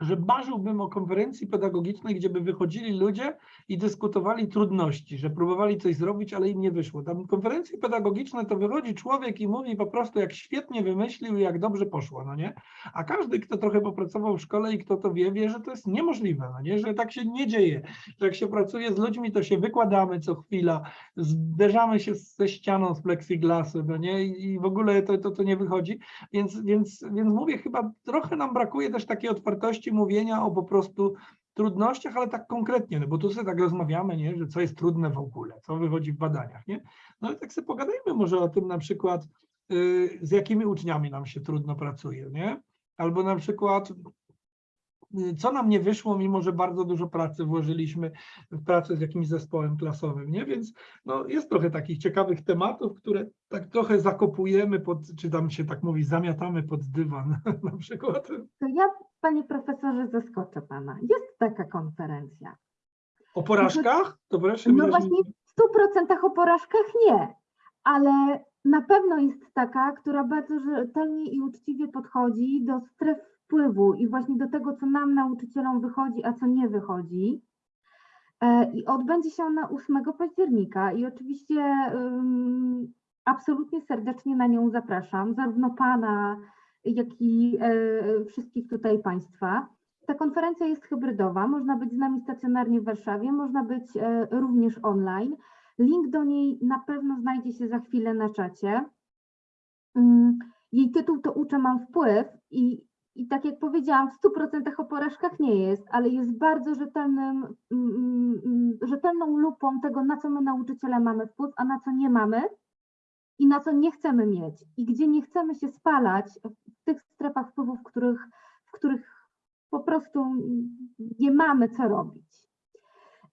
że marzyłbym o konferencji pedagogicznej, gdzie by wychodzili ludzie i dyskutowali trudności, że próbowali coś zrobić, ale im nie wyszło. Tam konferencje pedagogiczne to wychodzi człowiek i mówi po prostu, jak świetnie wymyślił i jak dobrze poszło, no nie? A każdy, kto trochę popracował w szkole i kto to wie, wie, że to jest niemożliwe, no nie? Że tak się nie dzieje, że jak się pracuje z ludźmi, to się wykładamy co chwila, zderzamy się ze ścianą z plexiglasu, no nie? I w ogóle to, to, to nie wychodzi. Więc, więc, więc mówię, chyba trochę nam brakuje też takiej otwartości mówienia o po prostu trudnościach, ale tak konkretnie, no bo tu sobie tak rozmawiamy, nie, że co jest trudne w ogóle, co wychodzi w badaniach, nie? No ale tak sobie pogadajmy może o tym na przykład, y, z jakimi uczniami nam się trudno pracuje, nie? Albo na przykład co nam nie wyszło, mimo że bardzo dużo pracy włożyliśmy w pracę z jakimś zespołem klasowym, nie? Więc no, jest trochę takich ciekawych tematów, które tak trochę zakopujemy pod, czy tam się tak mówi, zamiatamy pod dywan na przykład. To ja, panie profesorze, zaskoczę pana. Jest taka konferencja. O porażkach? To proszę No właśnie w 100% o porażkach nie, ale na pewno jest taka, która bardzo rzetelnie i uczciwie podchodzi do stref wpływu i właśnie do tego, co nam nauczycielom wychodzi, a co nie wychodzi. E, I odbędzie się ona 8 października i oczywiście ym, absolutnie serdecznie na nią zapraszam, zarówno pana, jak i e, wszystkich tutaj państwa. Ta konferencja jest hybrydowa, można być z nami stacjonarnie w Warszawie, można być e, również online. Link do niej na pewno znajdzie się za chwilę na czacie. Mm, Jej tytuł to Uczę mam wpływ i, i tak jak powiedziałam, w 100% o porażkach nie jest, ale jest bardzo rzetelnym, mm, mm, rzetelną lupą tego, na co my nauczyciele mamy wpływ, a na co nie mamy i na co nie chcemy mieć i gdzie nie chcemy się spalać w tych strefach wpływu, w których, w których po prostu nie mamy co robić.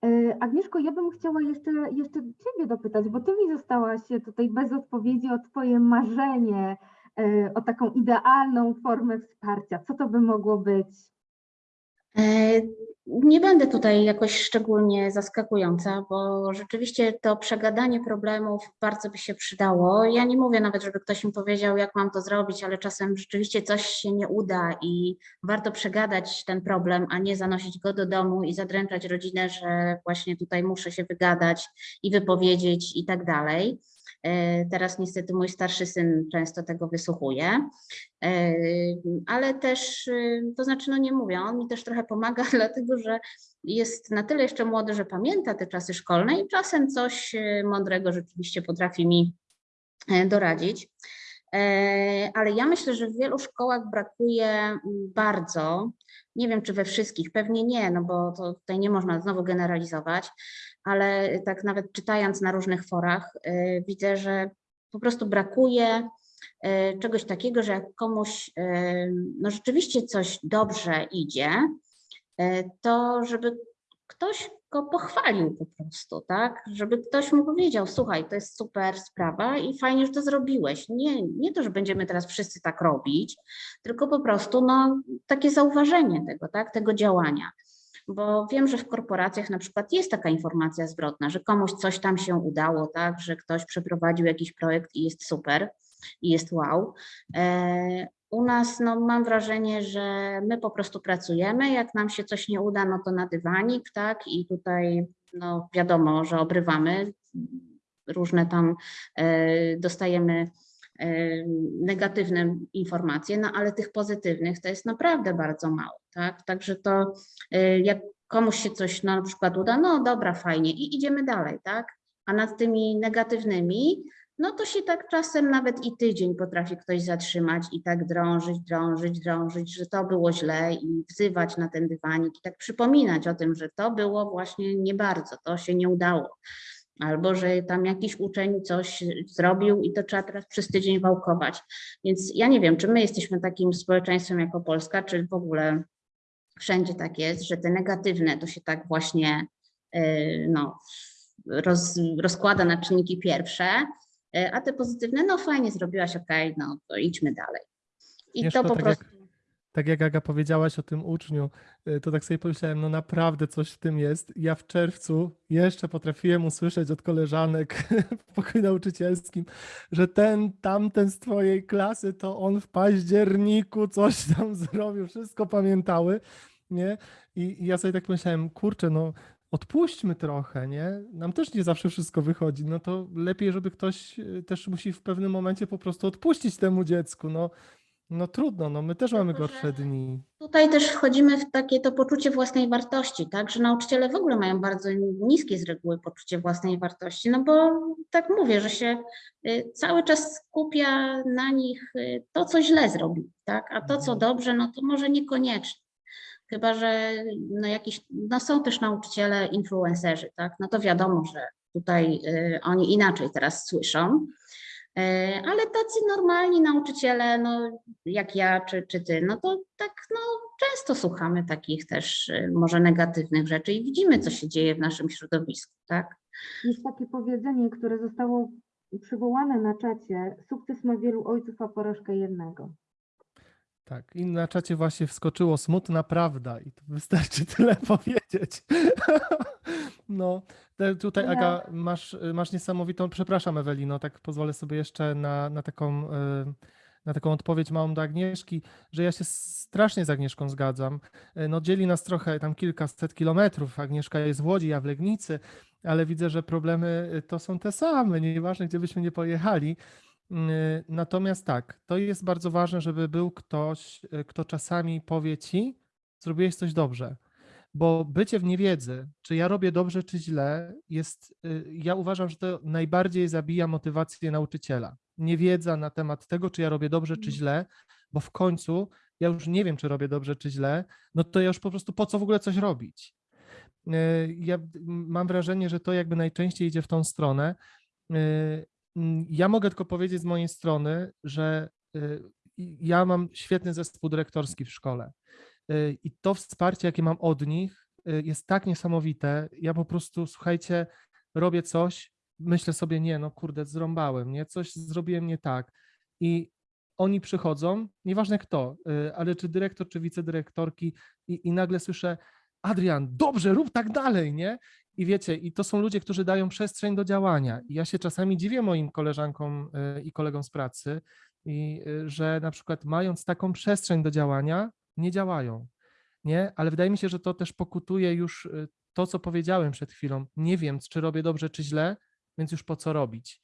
E, Agnieszko, ja bym chciała jeszcze, jeszcze Ciebie dopytać, bo Ty mi zostałaś tutaj bez odpowiedzi o Twoje marzenie, o taką idealną formę wsparcia. Co to by mogło być? E, Nie będę tutaj jakoś szczególnie zaskakująca, bo rzeczywiście to przegadanie problemów bardzo by się przydało. Ja nie mówię nawet, żeby ktoś mi powiedział, jak mam to zrobić, ale czasem rzeczywiście coś się nie uda i warto przegadać ten problem, a nie zanosić go do domu i zadręczać rodzinę, że właśnie tutaj muszę się wygadać i wypowiedzieć i tak dalej. E, Teraz niestety mój starszy syn często tego wysłuchuje. E, ale też, y, to znaczy, no nie mówię, on mi też trochę pomaga, dlatego że jest na tyle jeszcze młody, że pamięta te czasy szkolne i czasem coś mądrego rzeczywiście potrafi mi e, doradzić. E, Ale ja myślę, że w wielu szkołach brakuje bardzo, nie wiem czy we wszystkich, pewnie nie, no bo to tutaj nie można znowu generalizować, ale tak nawet czytając na różnych forach, e, widzę, że po prostu brakuje e, czegoś takiego, że jak komuś e, no rzeczywiście coś dobrze idzie, to żeby ktoś go pochwalił po prostu, tak? Żeby ktoś mu powiedział, słuchaj, to jest super sprawa i fajnie, że to zrobiłeś. Nie, nie to, że będziemy teraz wszyscy tak robić, tylko po prostu no, takie zauważenie tego, tak? Tego działania. Bo wiem, że w korporacjach na przykład jest taka informacja zwrotna, że komuś coś tam się udało, tak? Że ktoś przeprowadził jakiś projekt i jest super, i jest wow. E, u nas no, mam wrażenie, że my po prostu pracujemy. Jak nam się coś nie uda, no to na dywanik, tak? I tutaj no, wiadomo, że obrywamy. Różne tam e, dostajemy negatywne informacje, no ale tych pozytywnych to jest naprawdę bardzo mało, tak? Także to e, jak komuś się coś na przykład uda, no dobra, fajnie i idziemy dalej, tak? A nad tymi negatywnymi no to się tak czasem nawet i tydzień potrafi ktoś zatrzymać i tak drążyć, drążyć, drążyć, że to było źle i wzywać na ten dywanik i tak przypominać o tym, że to było właśnie nie bardzo, to się nie udało. Albo że tam jakiś uczeń coś zrobił i to trzeba teraz przez tydzień wałkować. Więc ja nie wiem, czy my jesteśmy takim społeczeństwem jako Polska, czy w ogóle wszędzie tak jest, że te negatywne to się tak właśnie yy, no, roz, rozkłada na czynniki pierwsze, E, a te pozytywne, no fajnie zrobiłaś, okej, no to idźmy dalej. I to po tak prostu. Tak jak Aga powiedziałaś o tym uczniu, y, to tak sobie pomyślałem, no naprawdę coś w tym jest. Ja w czerwcu jeszcze potrafiłem usłyszeć od koleżanek w pokoju nauczycielskim, że ten, tamten z twojej klasy, to on w październiku coś tam zrobił, wszystko pamiętały, nie? I, i ja sobie tak pomyślałem, kurczę, no odpuśćmy trochę, nie? Nam też nie zawsze wszystko wychodzi, no to lepiej, żeby ktoś y, też musi w pewnym momencie po prostu odpuścić temu dziecku, no. No trudno, no my też mamy Tylko, gorsze że- dni. Tutaj też wchodzimy w takie to poczucie własnej wartości, tak, że nauczyciele w ogóle mają bardzo niskie z reguły poczucie własnej wartości, no bo tak mówię, że się y, cały czas skupia na nich y, to, co źle zrobili, tak, a to, co Mhm. dobrze, no to może niekoniecznie. Chyba, że no jakiś, no są też nauczyciele influencerzy, tak, no to wiadomo, że tutaj y, oni inaczej teraz słyszą, ale tacy normalni nauczyciele, no jak ja czy, czy ty, no to tak no często słuchamy takich też y, może negatywnych rzeczy i widzimy, co się dzieje w naszym środowisku, tak? Jest takie powiedzenie, które zostało przywołane na czacie. Sukces ma wielu ojców, a porażkę jednego. Tak, i na czacie właśnie wskoczyło smutna prawda i to wystarczy tyle powiedzieć. No, tutaj Ja- Aga, masz, masz niesamowitą, przepraszam Ewelino, tak pozwolę sobie jeszcze na, na taką, y, na taką odpowiedź małą do Agnieszki, że ja się strasznie z Agnieszką zgadzam. Y, No dzieli nas trochę tam kilkaset kilometrów, Agnieszka jest w Łodzi, ja w Legnicy, ale widzę, że problemy y, to są te same, nieważne gdzie byśmy nie pojechali. Y, Natomiast tak, to jest bardzo ważne, żeby był ktoś, y, kto czasami powie ci, zrobiłeś coś dobrze. Bo bycie w niewiedzy, czy ja robię dobrze, czy źle, jest, y, ja uważam, że to najbardziej zabija motywację nauczyciela. Niewiedza na temat tego, czy ja robię dobrze, czy źle, bo w końcu ja już nie wiem, czy robię dobrze, czy źle, no to ja już po prostu po co w ogóle coś robić? Ja mam wrażenie, że to jakby najczęściej idzie w tą stronę. Mm, Ja mogę tylko powiedzieć z mojej strony, że y, ja mam świetny zespół dyrektorski w szkole. Y, I to wsparcie, jakie mam od nich, y, jest tak niesamowite. Ja po prostu, słuchajcie, robię coś, myślę sobie, nie, no kurde, zrąbałem, nie, coś zrobiłem nie tak. I oni przychodzą, nieważne kto, ale czy dyrektor, czy wicedyrektorki, i, i nagle słyszę, Adrian, dobrze, rób tak dalej, nie? I wiecie, i to są ludzie, którzy dają przestrzeń do działania. I ja się czasami dziwię moim koleżankom y, i kolegom z pracy, i, y, że na przykład mając taką przestrzeń do działania, nie działają. Nie? Ale wydaje mi się, że to też pokutuje już y, to, co powiedziałem przed chwilą. Nie wiem, czy robię dobrze, czy źle, więc już po co robić.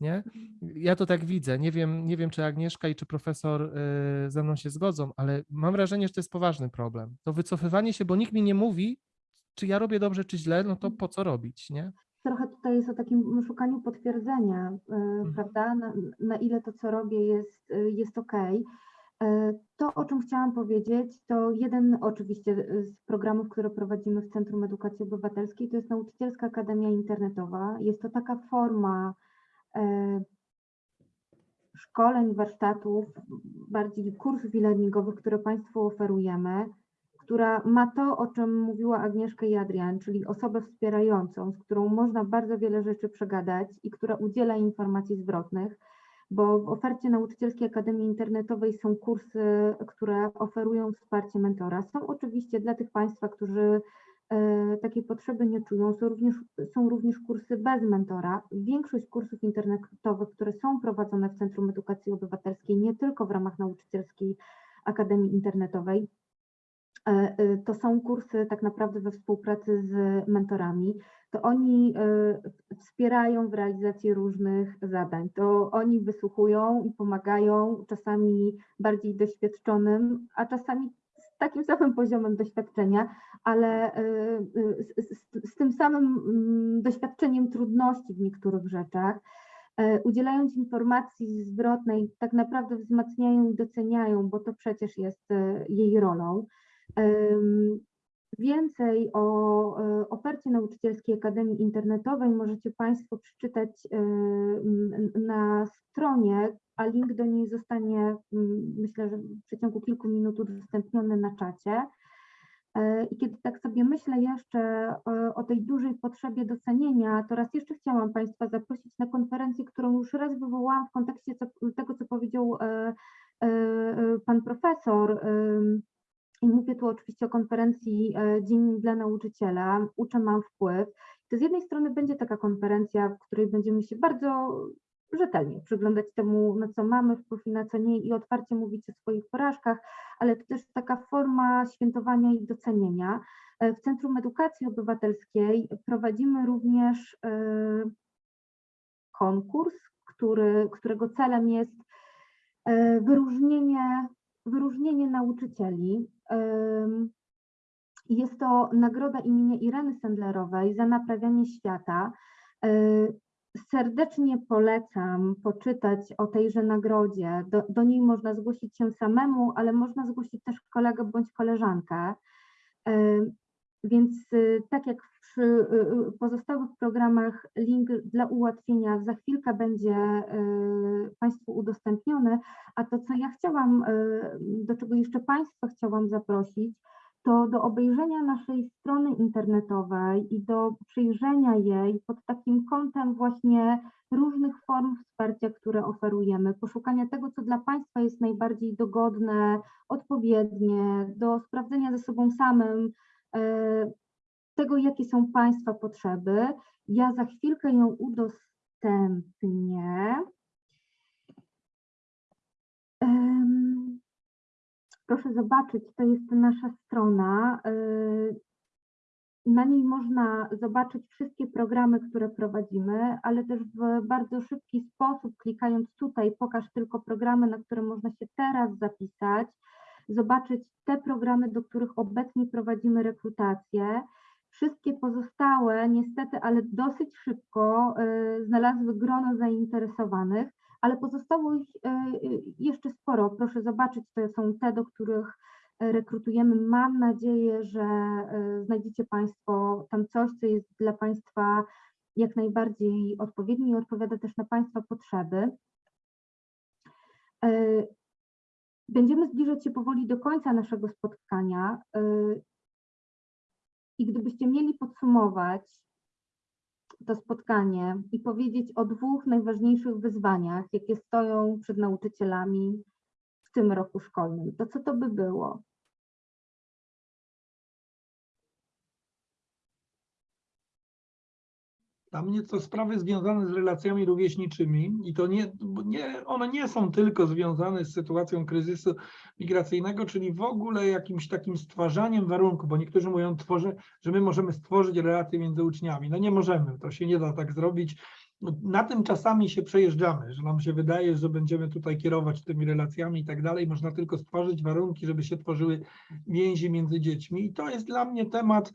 Nie? Ja to tak widzę. Nie wiem, nie wiem, czy Agnieszka i czy profesor ze mną się zgodzą, ale mam wrażenie, że to jest poważny problem. To wycofywanie się, bo nikt mi nie mówi, czy ja robię dobrze, czy źle, no to po co robić, nie? trochę tutaj jest o takim szukaniu potwierdzenia, e, prawda, na, na ile to, co robię, jest, e, jest ok. To, o czym chciałam powiedzieć, to jeden oczywiście z programów, które prowadzimy w Centrum Edukacji Obywatelskiej, to jest Nauczycielska Akademia Internetowa. Jest to taka forma e, szkoleń, warsztatów, bardziej kursów e-learningowych, które Państwu oferujemy, która ma to, o czym mówiła Agnieszka i Adrian, czyli osobę wspierającą, z którą można bardzo wiele rzeczy przegadać i która udziela informacji zwrotnych, bo w ofercie Nauczycielskiej Akademii Internetowej są kursy, które oferują wsparcie mentora. Są oczywiście dla tych Państwa, którzy e, takiej potrzeby nie czują, są również, są również kursy bez mentora. Większość kursów internetowych, które są prowadzone w Centrum Edukacji Obywatelskiej, nie tylko w ramach Nauczycielskiej Akademii Internetowej, to są kursy tak naprawdę we współpracy z mentorami. To oni e, wspierają w realizacji różnych zadań. To oni wysłuchują i pomagają czasami bardziej doświadczonym, a czasami z takim samym poziomem doświadczenia, ale e, e, z, z, z tym samym mm, doświadczeniem trudności w niektórych rzeczach. E, Udzielając informacji zwrotnej, tak naprawdę wzmacniają i doceniają, bo to przecież jest e, jej rolą. Więcej o e, ofercie Nauczycielskiej Akademii Internetowej możecie Państwo przeczytać e, na stronie, a link do niej zostanie, myślę, że w przeciągu kilku minut udostępniony na czacie. E, I kiedy tak sobie myślę jeszcze o tej dużej potrzebie docenienia, to raz jeszcze chciałam Państwa zaprosić na konferencję, którą już raz wywołałam w kontekście tego, co powiedział Pan Profesor. I mówię tu oczywiście o konferencji e, Dzień dla nauczyciela, Uczę, mam wpływ. To z jednej strony będzie taka konferencja, w której będziemy się bardzo rzetelnie przyglądać temu, na co mamy wpływ i na co nie i otwarcie mówić o swoich porażkach, ale to też taka forma świętowania i docenienia. E, W Centrum Edukacji Obywatelskiej prowadzimy również e, konkurs, który, którego celem jest wyróżnienie, wyróżnienie nauczycieli. Jest to nagroda imienia Ireny Sendlerowej za naprawianie świata. Y, Serdecznie polecam poczytać o tejże nagrodzie. Do, do niej można zgłosić się samemu, ale można zgłosić też kolegę bądź koleżankę. Więc y, tak jak przy y, pozostałych programach, link dla ułatwienia za chwilkę będzie y, Państwu udostępniony. A to, co ja chciałam, do czego jeszcze Państwa chciałam zaprosić, to do obejrzenia naszej strony internetowej i do przyjrzenia jej pod takim kątem właśnie różnych form wsparcia, które oferujemy, poszukania tego, co dla Państwa jest najbardziej dogodne, odpowiednie, do sprawdzenia ze sobą samym, tego, jakie są Państwa potrzeby. Ja za chwilkę ją udostępnię. Proszę zobaczyć, to jest nasza strona. y, Na niej można zobaczyć wszystkie programy, które prowadzimy, ale też w bardzo szybki sposób, klikając tutaj, pokaż tylko programy, na które można się teraz zapisać, zobaczyć te programy, do których obecnie prowadzimy rekrutację. Wszystkie pozostałe, niestety, ale dosyć szybko y, znalazły grono zainteresowanych, ale pozostało ich y, y, jeszcze sporo. Proszę zobaczyć, to są te, do których rekrutujemy. Mam nadzieję, że znajdziecie Państwo tam coś, co jest dla Państwa jak najbardziej odpowiednie i odpowiada też na Państwa potrzeby. Będziemy zbliżać się powoli do końca naszego spotkania. y, I gdybyście mieli podsumować to spotkanie i powiedzieć o dwóch najważniejszych wyzwaniach, jakie stoją przed nauczycielami w tym roku szkolnym, to co to by było? Dla mnie to sprawy związane z relacjami rówieśniczymi i to nie, nie, one nie są tylko związane z sytuacją kryzysu migracyjnego, czyli w ogóle jakimś takim stwarzaniem warunków, bo niektórzy mówią, tworzę, że my możemy stworzyć relacje między uczniami. No nie możemy, to się nie da tak zrobić. Na tym czasami się przejeżdżamy, że nam się wydaje, że będziemy tutaj kierować tymi relacjami i tak dalej. Można tylko stworzyć warunki, żeby się tworzyły więzi między dziećmi. I to jest dla mnie temat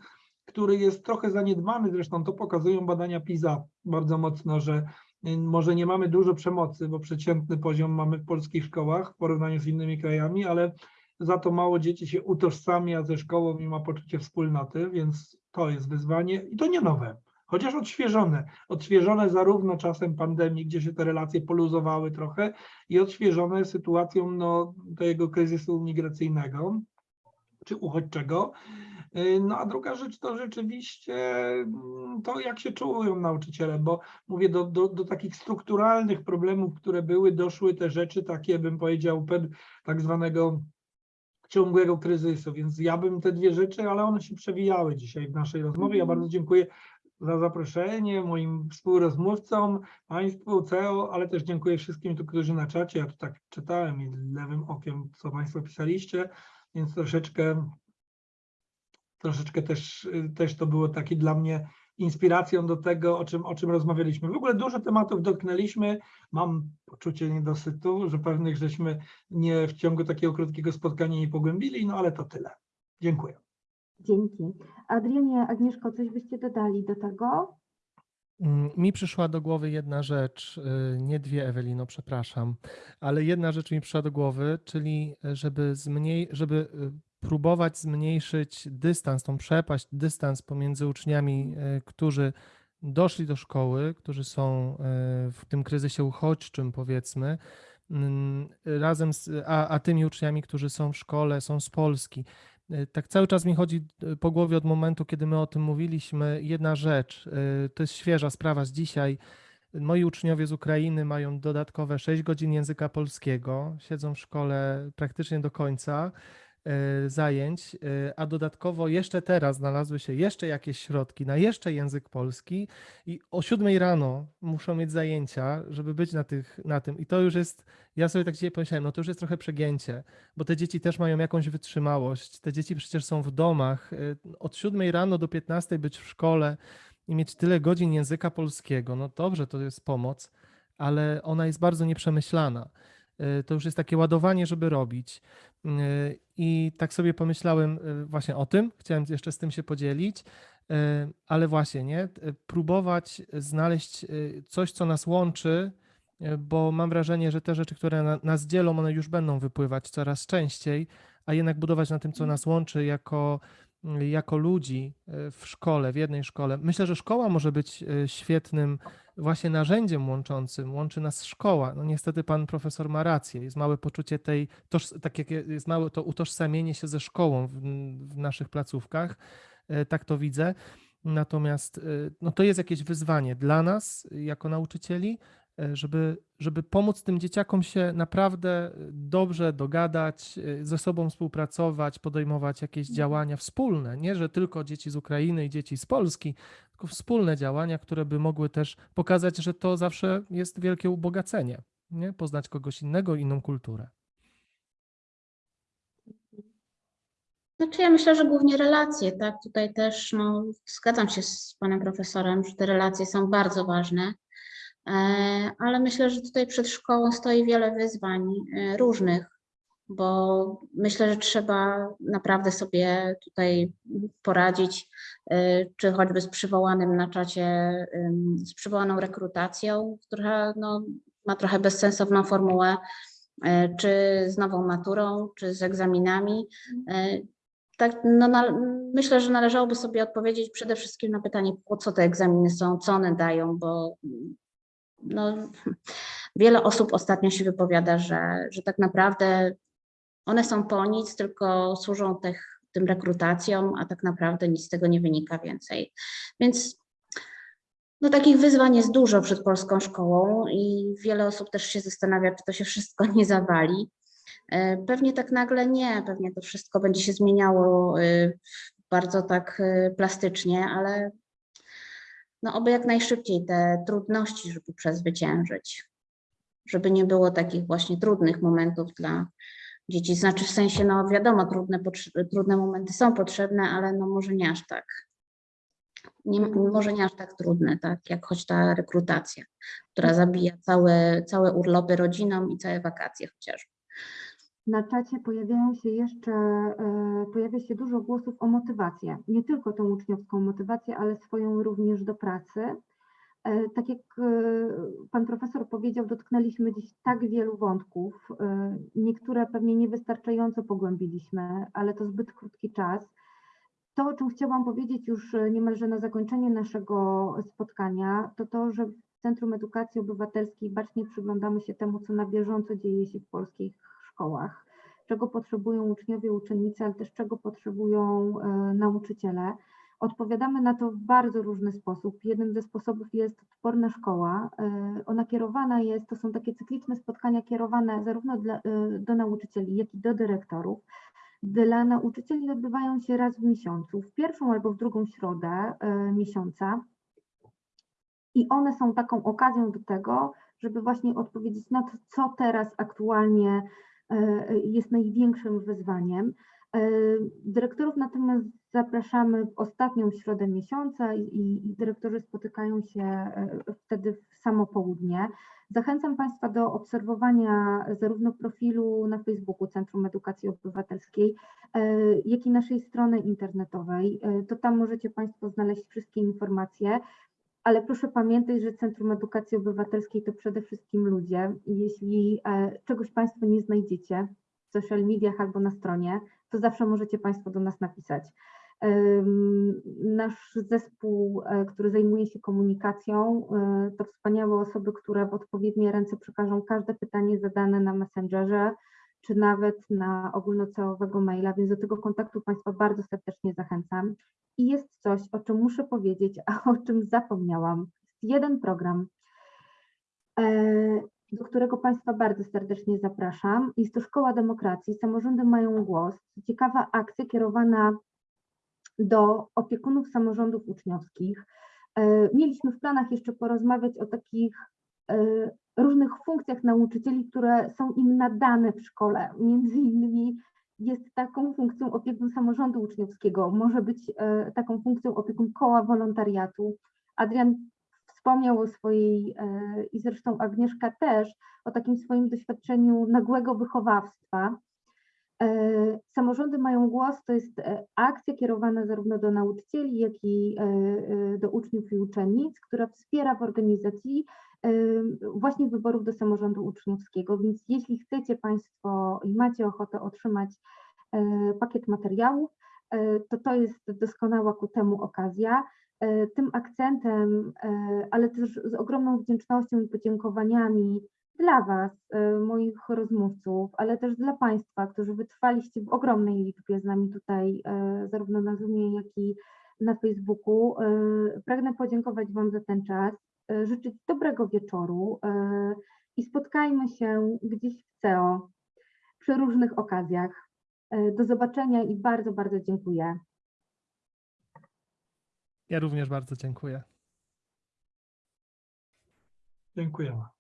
który jest trochę zaniedbany, zresztą to pokazują badania PISA bardzo mocno, że y, może nie mamy dużo przemocy, bo przeciętny poziom mamy w polskich szkołach w porównaniu z innymi krajami, ale za to mało dzieci się utożsamia ze szkołą i ma poczucie wspólnoty, więc to jest wyzwanie i to nie nowe, chociaż odświeżone. Odświeżone zarówno czasem pandemii, gdzie się te relacje poluzowały trochę i odświeżone sytuacją no, tego kryzysu migracyjnego czy uchodźczego. Y, No a druga rzecz to rzeczywiście mm, to, jak się czują nauczyciele, bo mówię, do, do, do takich strukturalnych problemów, które były, doszły te rzeczy takie, bym powiedział, tak zwanego ciągłego kryzysu, więc ja bym te dwie rzeczy, ale one się przewijały dzisiaj w naszej rozmowie. Ja bardzo dziękuję za zaproszenie moim współrozmówcom, Państwu, CEO, ale też dziękuję wszystkim, tu, którzy na czacie, ja tu tak czytałem i lewym okiem, co Państwo pisaliście, więc troszeczkę troszeczkę też, też to było takie dla mnie inspiracją do tego, o czym, o czym rozmawialiśmy. W ogóle dużo tematów dotknęliśmy. Mam poczucie niedosytu, że pewnych żeśmy nie w ciągu takiego krótkiego spotkania nie pogłębili, no ale to tyle. Dziękuję. Dzięki. Adrianie, Agnieszko, coś byście dodali do tego? Mm, Mi przyszła do głowy jedna rzecz, y, nie dwie, Ewelino, przepraszam, ale jedna rzecz mi przyszła do głowy, czyli y, żeby, zmniej, żeby y, próbować zmniejszyć dystans, tą przepaść, dystans pomiędzy uczniami, y, którzy doszli do szkoły, którzy są y, w tym kryzysie uchodźczym, powiedzmy, mm, razem z, a, a tymi uczniami, którzy są w szkole, są z Polski. Y, Tak cały czas mi chodzi po głowie od momentu, kiedy my o tym mówiliśmy. Jedna rzecz, to jest świeża sprawa z dzisiaj. Moi uczniowie z Ukrainy mają dodatkowe 6 godzin języka polskiego, siedzą w szkole praktycznie do końca zajęć, y, a dodatkowo jeszcze teraz znalazły się jeszcze jakieś środki na jeszcze język polski i o 7 rano muszą mieć zajęcia, żeby być na, tych, na tym. I to już jest, ja sobie tak dzisiaj pomyślałem, no to już jest trochę przegięcie bo te dzieci też mają jakąś wytrzymałość. Te dzieci przecież są w domach. y, Od 7 rano do 15 być w szkole i mieć tyle godzin języka polskiego. No dobrze, to jest pomoc, ale ona jest bardzo nieprzemyślana. Y, To już jest takie ładowanie, żeby robić. Y, I tak sobie pomyślałem y, właśnie o tym, chciałem jeszcze z tym się podzielić, ale właśnie, nie? Próbować znaleźć coś, co nas łączy, bo mam wrażenie, że te rzeczy, które na, nas dzielą, one już będą wypływać coraz częściej, a jednak budować na tym, co nas łączy jako, jako ludzi y, w szkole, w jednej szkole. Myślę, że szkoła może być y, świetnym właśnie narzędziem łączącym. Łączy nas szkoła. No niestety pan profesor ma rację. Jest małe poczucie tej, toż, tak jak jest małe to utożsamienie się ze szkołą w, w naszych placówkach. Y, Tak to widzę. Natomiast no to jest jakieś wyzwanie dla nas jako nauczycieli, żeby, żeby pomóc tym dzieciakom się naprawdę dobrze dogadać, y, ze sobą współpracować, podejmować jakieś działania wspólne. Nie, że tylko dzieci z Ukrainy i dzieci z Polski, tylko wspólne działania, które by mogły też pokazać, że to zawsze jest wielkie ubogacenie. Nie? Poznać kogoś innego, inną kulturę. Znaczy ja myślę, że głównie relacje, tak? Tutaj też no, zgadzam się z panem profesorem, że te relacje są bardzo ważne, e, ale myślę, że tutaj przed szkołą stoi wiele wyzwań e, różnych, bo myślę, że trzeba naprawdę sobie tutaj poradzić, e, czy choćby z przywołanym na czacie, z przywołaną rekrutacją, która no, ma trochę bezsensowną formułę, e, czy z nową maturą, czy z egzaminami. E, tak, no, na, myślę, że należałoby sobie odpowiedzieć przede wszystkim na pytanie, po co te egzaminy są, co one dają, bo no, wiele osób ostatnio się wypowiada, że, że tak naprawdę one są po nic, tylko służą tych, tym rekrutacjom, a tak naprawdę nic z tego nie wynika więcej. Więc no, takich wyzwań jest dużo przed polską szkołą i wiele osób też się zastanawia, czy to się wszystko nie zawali. E, Pewnie tak nagle nie, pewnie to wszystko będzie się zmieniało y, bardzo tak y, plastycznie, ale no oby jak najszybciej te trudności, żeby przezwyciężyć, żeby nie było takich właśnie trudnych momentów dla dzieci. Znaczy w sensie, no wiadomo, trudne, trudne momenty są potrzebne, ale no może nie aż tak. Nie, może nie aż tak trudne, tak jak choć ta rekrutacja, która zabija całe, całe urlopy rodzinom i całe wakacje chociażby. Na czacie pojawiają się jeszcze, e, pojawia się dużo głosów o motywację. Nie tylko tą uczniowską motywację, ale swoją również do pracy. E, Tak jak e, pan profesor powiedział, dotknęliśmy dziś tak wielu wątków. Niektóre pewnie niewystarczająco pogłębiliśmy, ale to zbyt krótki czas. To, o czym chciałam powiedzieć już niemalże na zakończenie naszego spotkania, to to, że w Centrum Edukacji Obywatelskiej bacznie przyglądamy się temu, co na bieżąco dzieje się w polskich szkołach, czego potrzebują uczniowie, uczennice, ale też czego potrzebują e, nauczyciele. Odpowiadamy na to w bardzo różny sposób. Jednym ze sposobów jest odporna szkoła. E, Ona kierowana jest, to są takie cykliczne spotkania kierowane zarówno dla, e, do nauczycieli, jak i do dyrektorów. Dla nauczycieli odbywają się raz w miesiącu, w pierwszą albo w drugą środę miesiąca. I one są taką okazją do tego, żeby właśnie odpowiedzieć na to, co teraz aktualnie jest największym wyzwaniem. E, Dyrektorów natomiast zapraszamy w ostatnią środę miesiąca i, dyrektorzy spotykają się e, wtedy w samo południe. Zachęcam Państwa do obserwowania zarówno profilu na Facebooku Centrum Edukacji Obywatelskiej, e, jak i naszej strony internetowej. E, To tam możecie Państwo znaleźć wszystkie informacje. Ale proszę pamiętać, że Centrum Edukacji Obywatelskiej to przede wszystkim ludzie. I Jeśli e, czegoś Państwo nie znajdziecie w social mediach albo na stronie, to zawsze możecie Państwo do nas napisać. Nasz zespół, e, który zajmuje się komunikacją, e, to wspaniałe osoby, które w odpowiednie ręce przekażą każde pytanie zadane na Messengerze, czy nawet na ogólnocałowego maila, więc do tego kontaktu Państwa bardzo serdecznie zachęcam. I jest coś, o czym muszę powiedzieć, a o czym zapomniałam. Jest jeden program, e, do którego Państwa bardzo serdecznie zapraszam. Jest to Szkoła Demokracji, Samorządy mają głos. Ciekawa akcja kierowana do opiekunów samorządów uczniowskich. E, Mieliśmy w planach jeszcze porozmawiać o takich e, różnych funkcjach nauczycieli, które są im nadane w szkole. Między innymi jest taką funkcją opiekun samorządu uczniowskiego, może być e, taką funkcją opiekun koła wolontariatu. Adrian wspomniał o swojej e, i zresztą Agnieszka też, o takim swoim doświadczeniu nagłego wychowawstwa. E, Samorządy mają głos, to jest akcja kierowana zarówno do nauczycieli, jak i do uczniów i uczennic, która wspiera w organizacji właśnie wyborów do samorządu uczniowskiego. Więc jeśli chcecie Państwo i macie ochotę otrzymać e, pakiet materiałów, e, to to jest doskonała ku temu okazja. E, Tym akcentem, ale też z ogromną wdzięcznością i podziękowaniami dla Was, moich rozmówców, ale też dla Państwa, którzy wytrwaliście w ogromnej liczbie z nami tutaj, zarówno na Zoomie, jak i na Facebooku. Pragnę podziękować Wam za ten czas, życzyć dobrego wieczoru e, i spotkajmy się gdzieś w CEO przy różnych okazjach. E, Do zobaczenia i bardzo, bardzo dziękuję. Ja również bardzo dziękuję. Dziękujemy.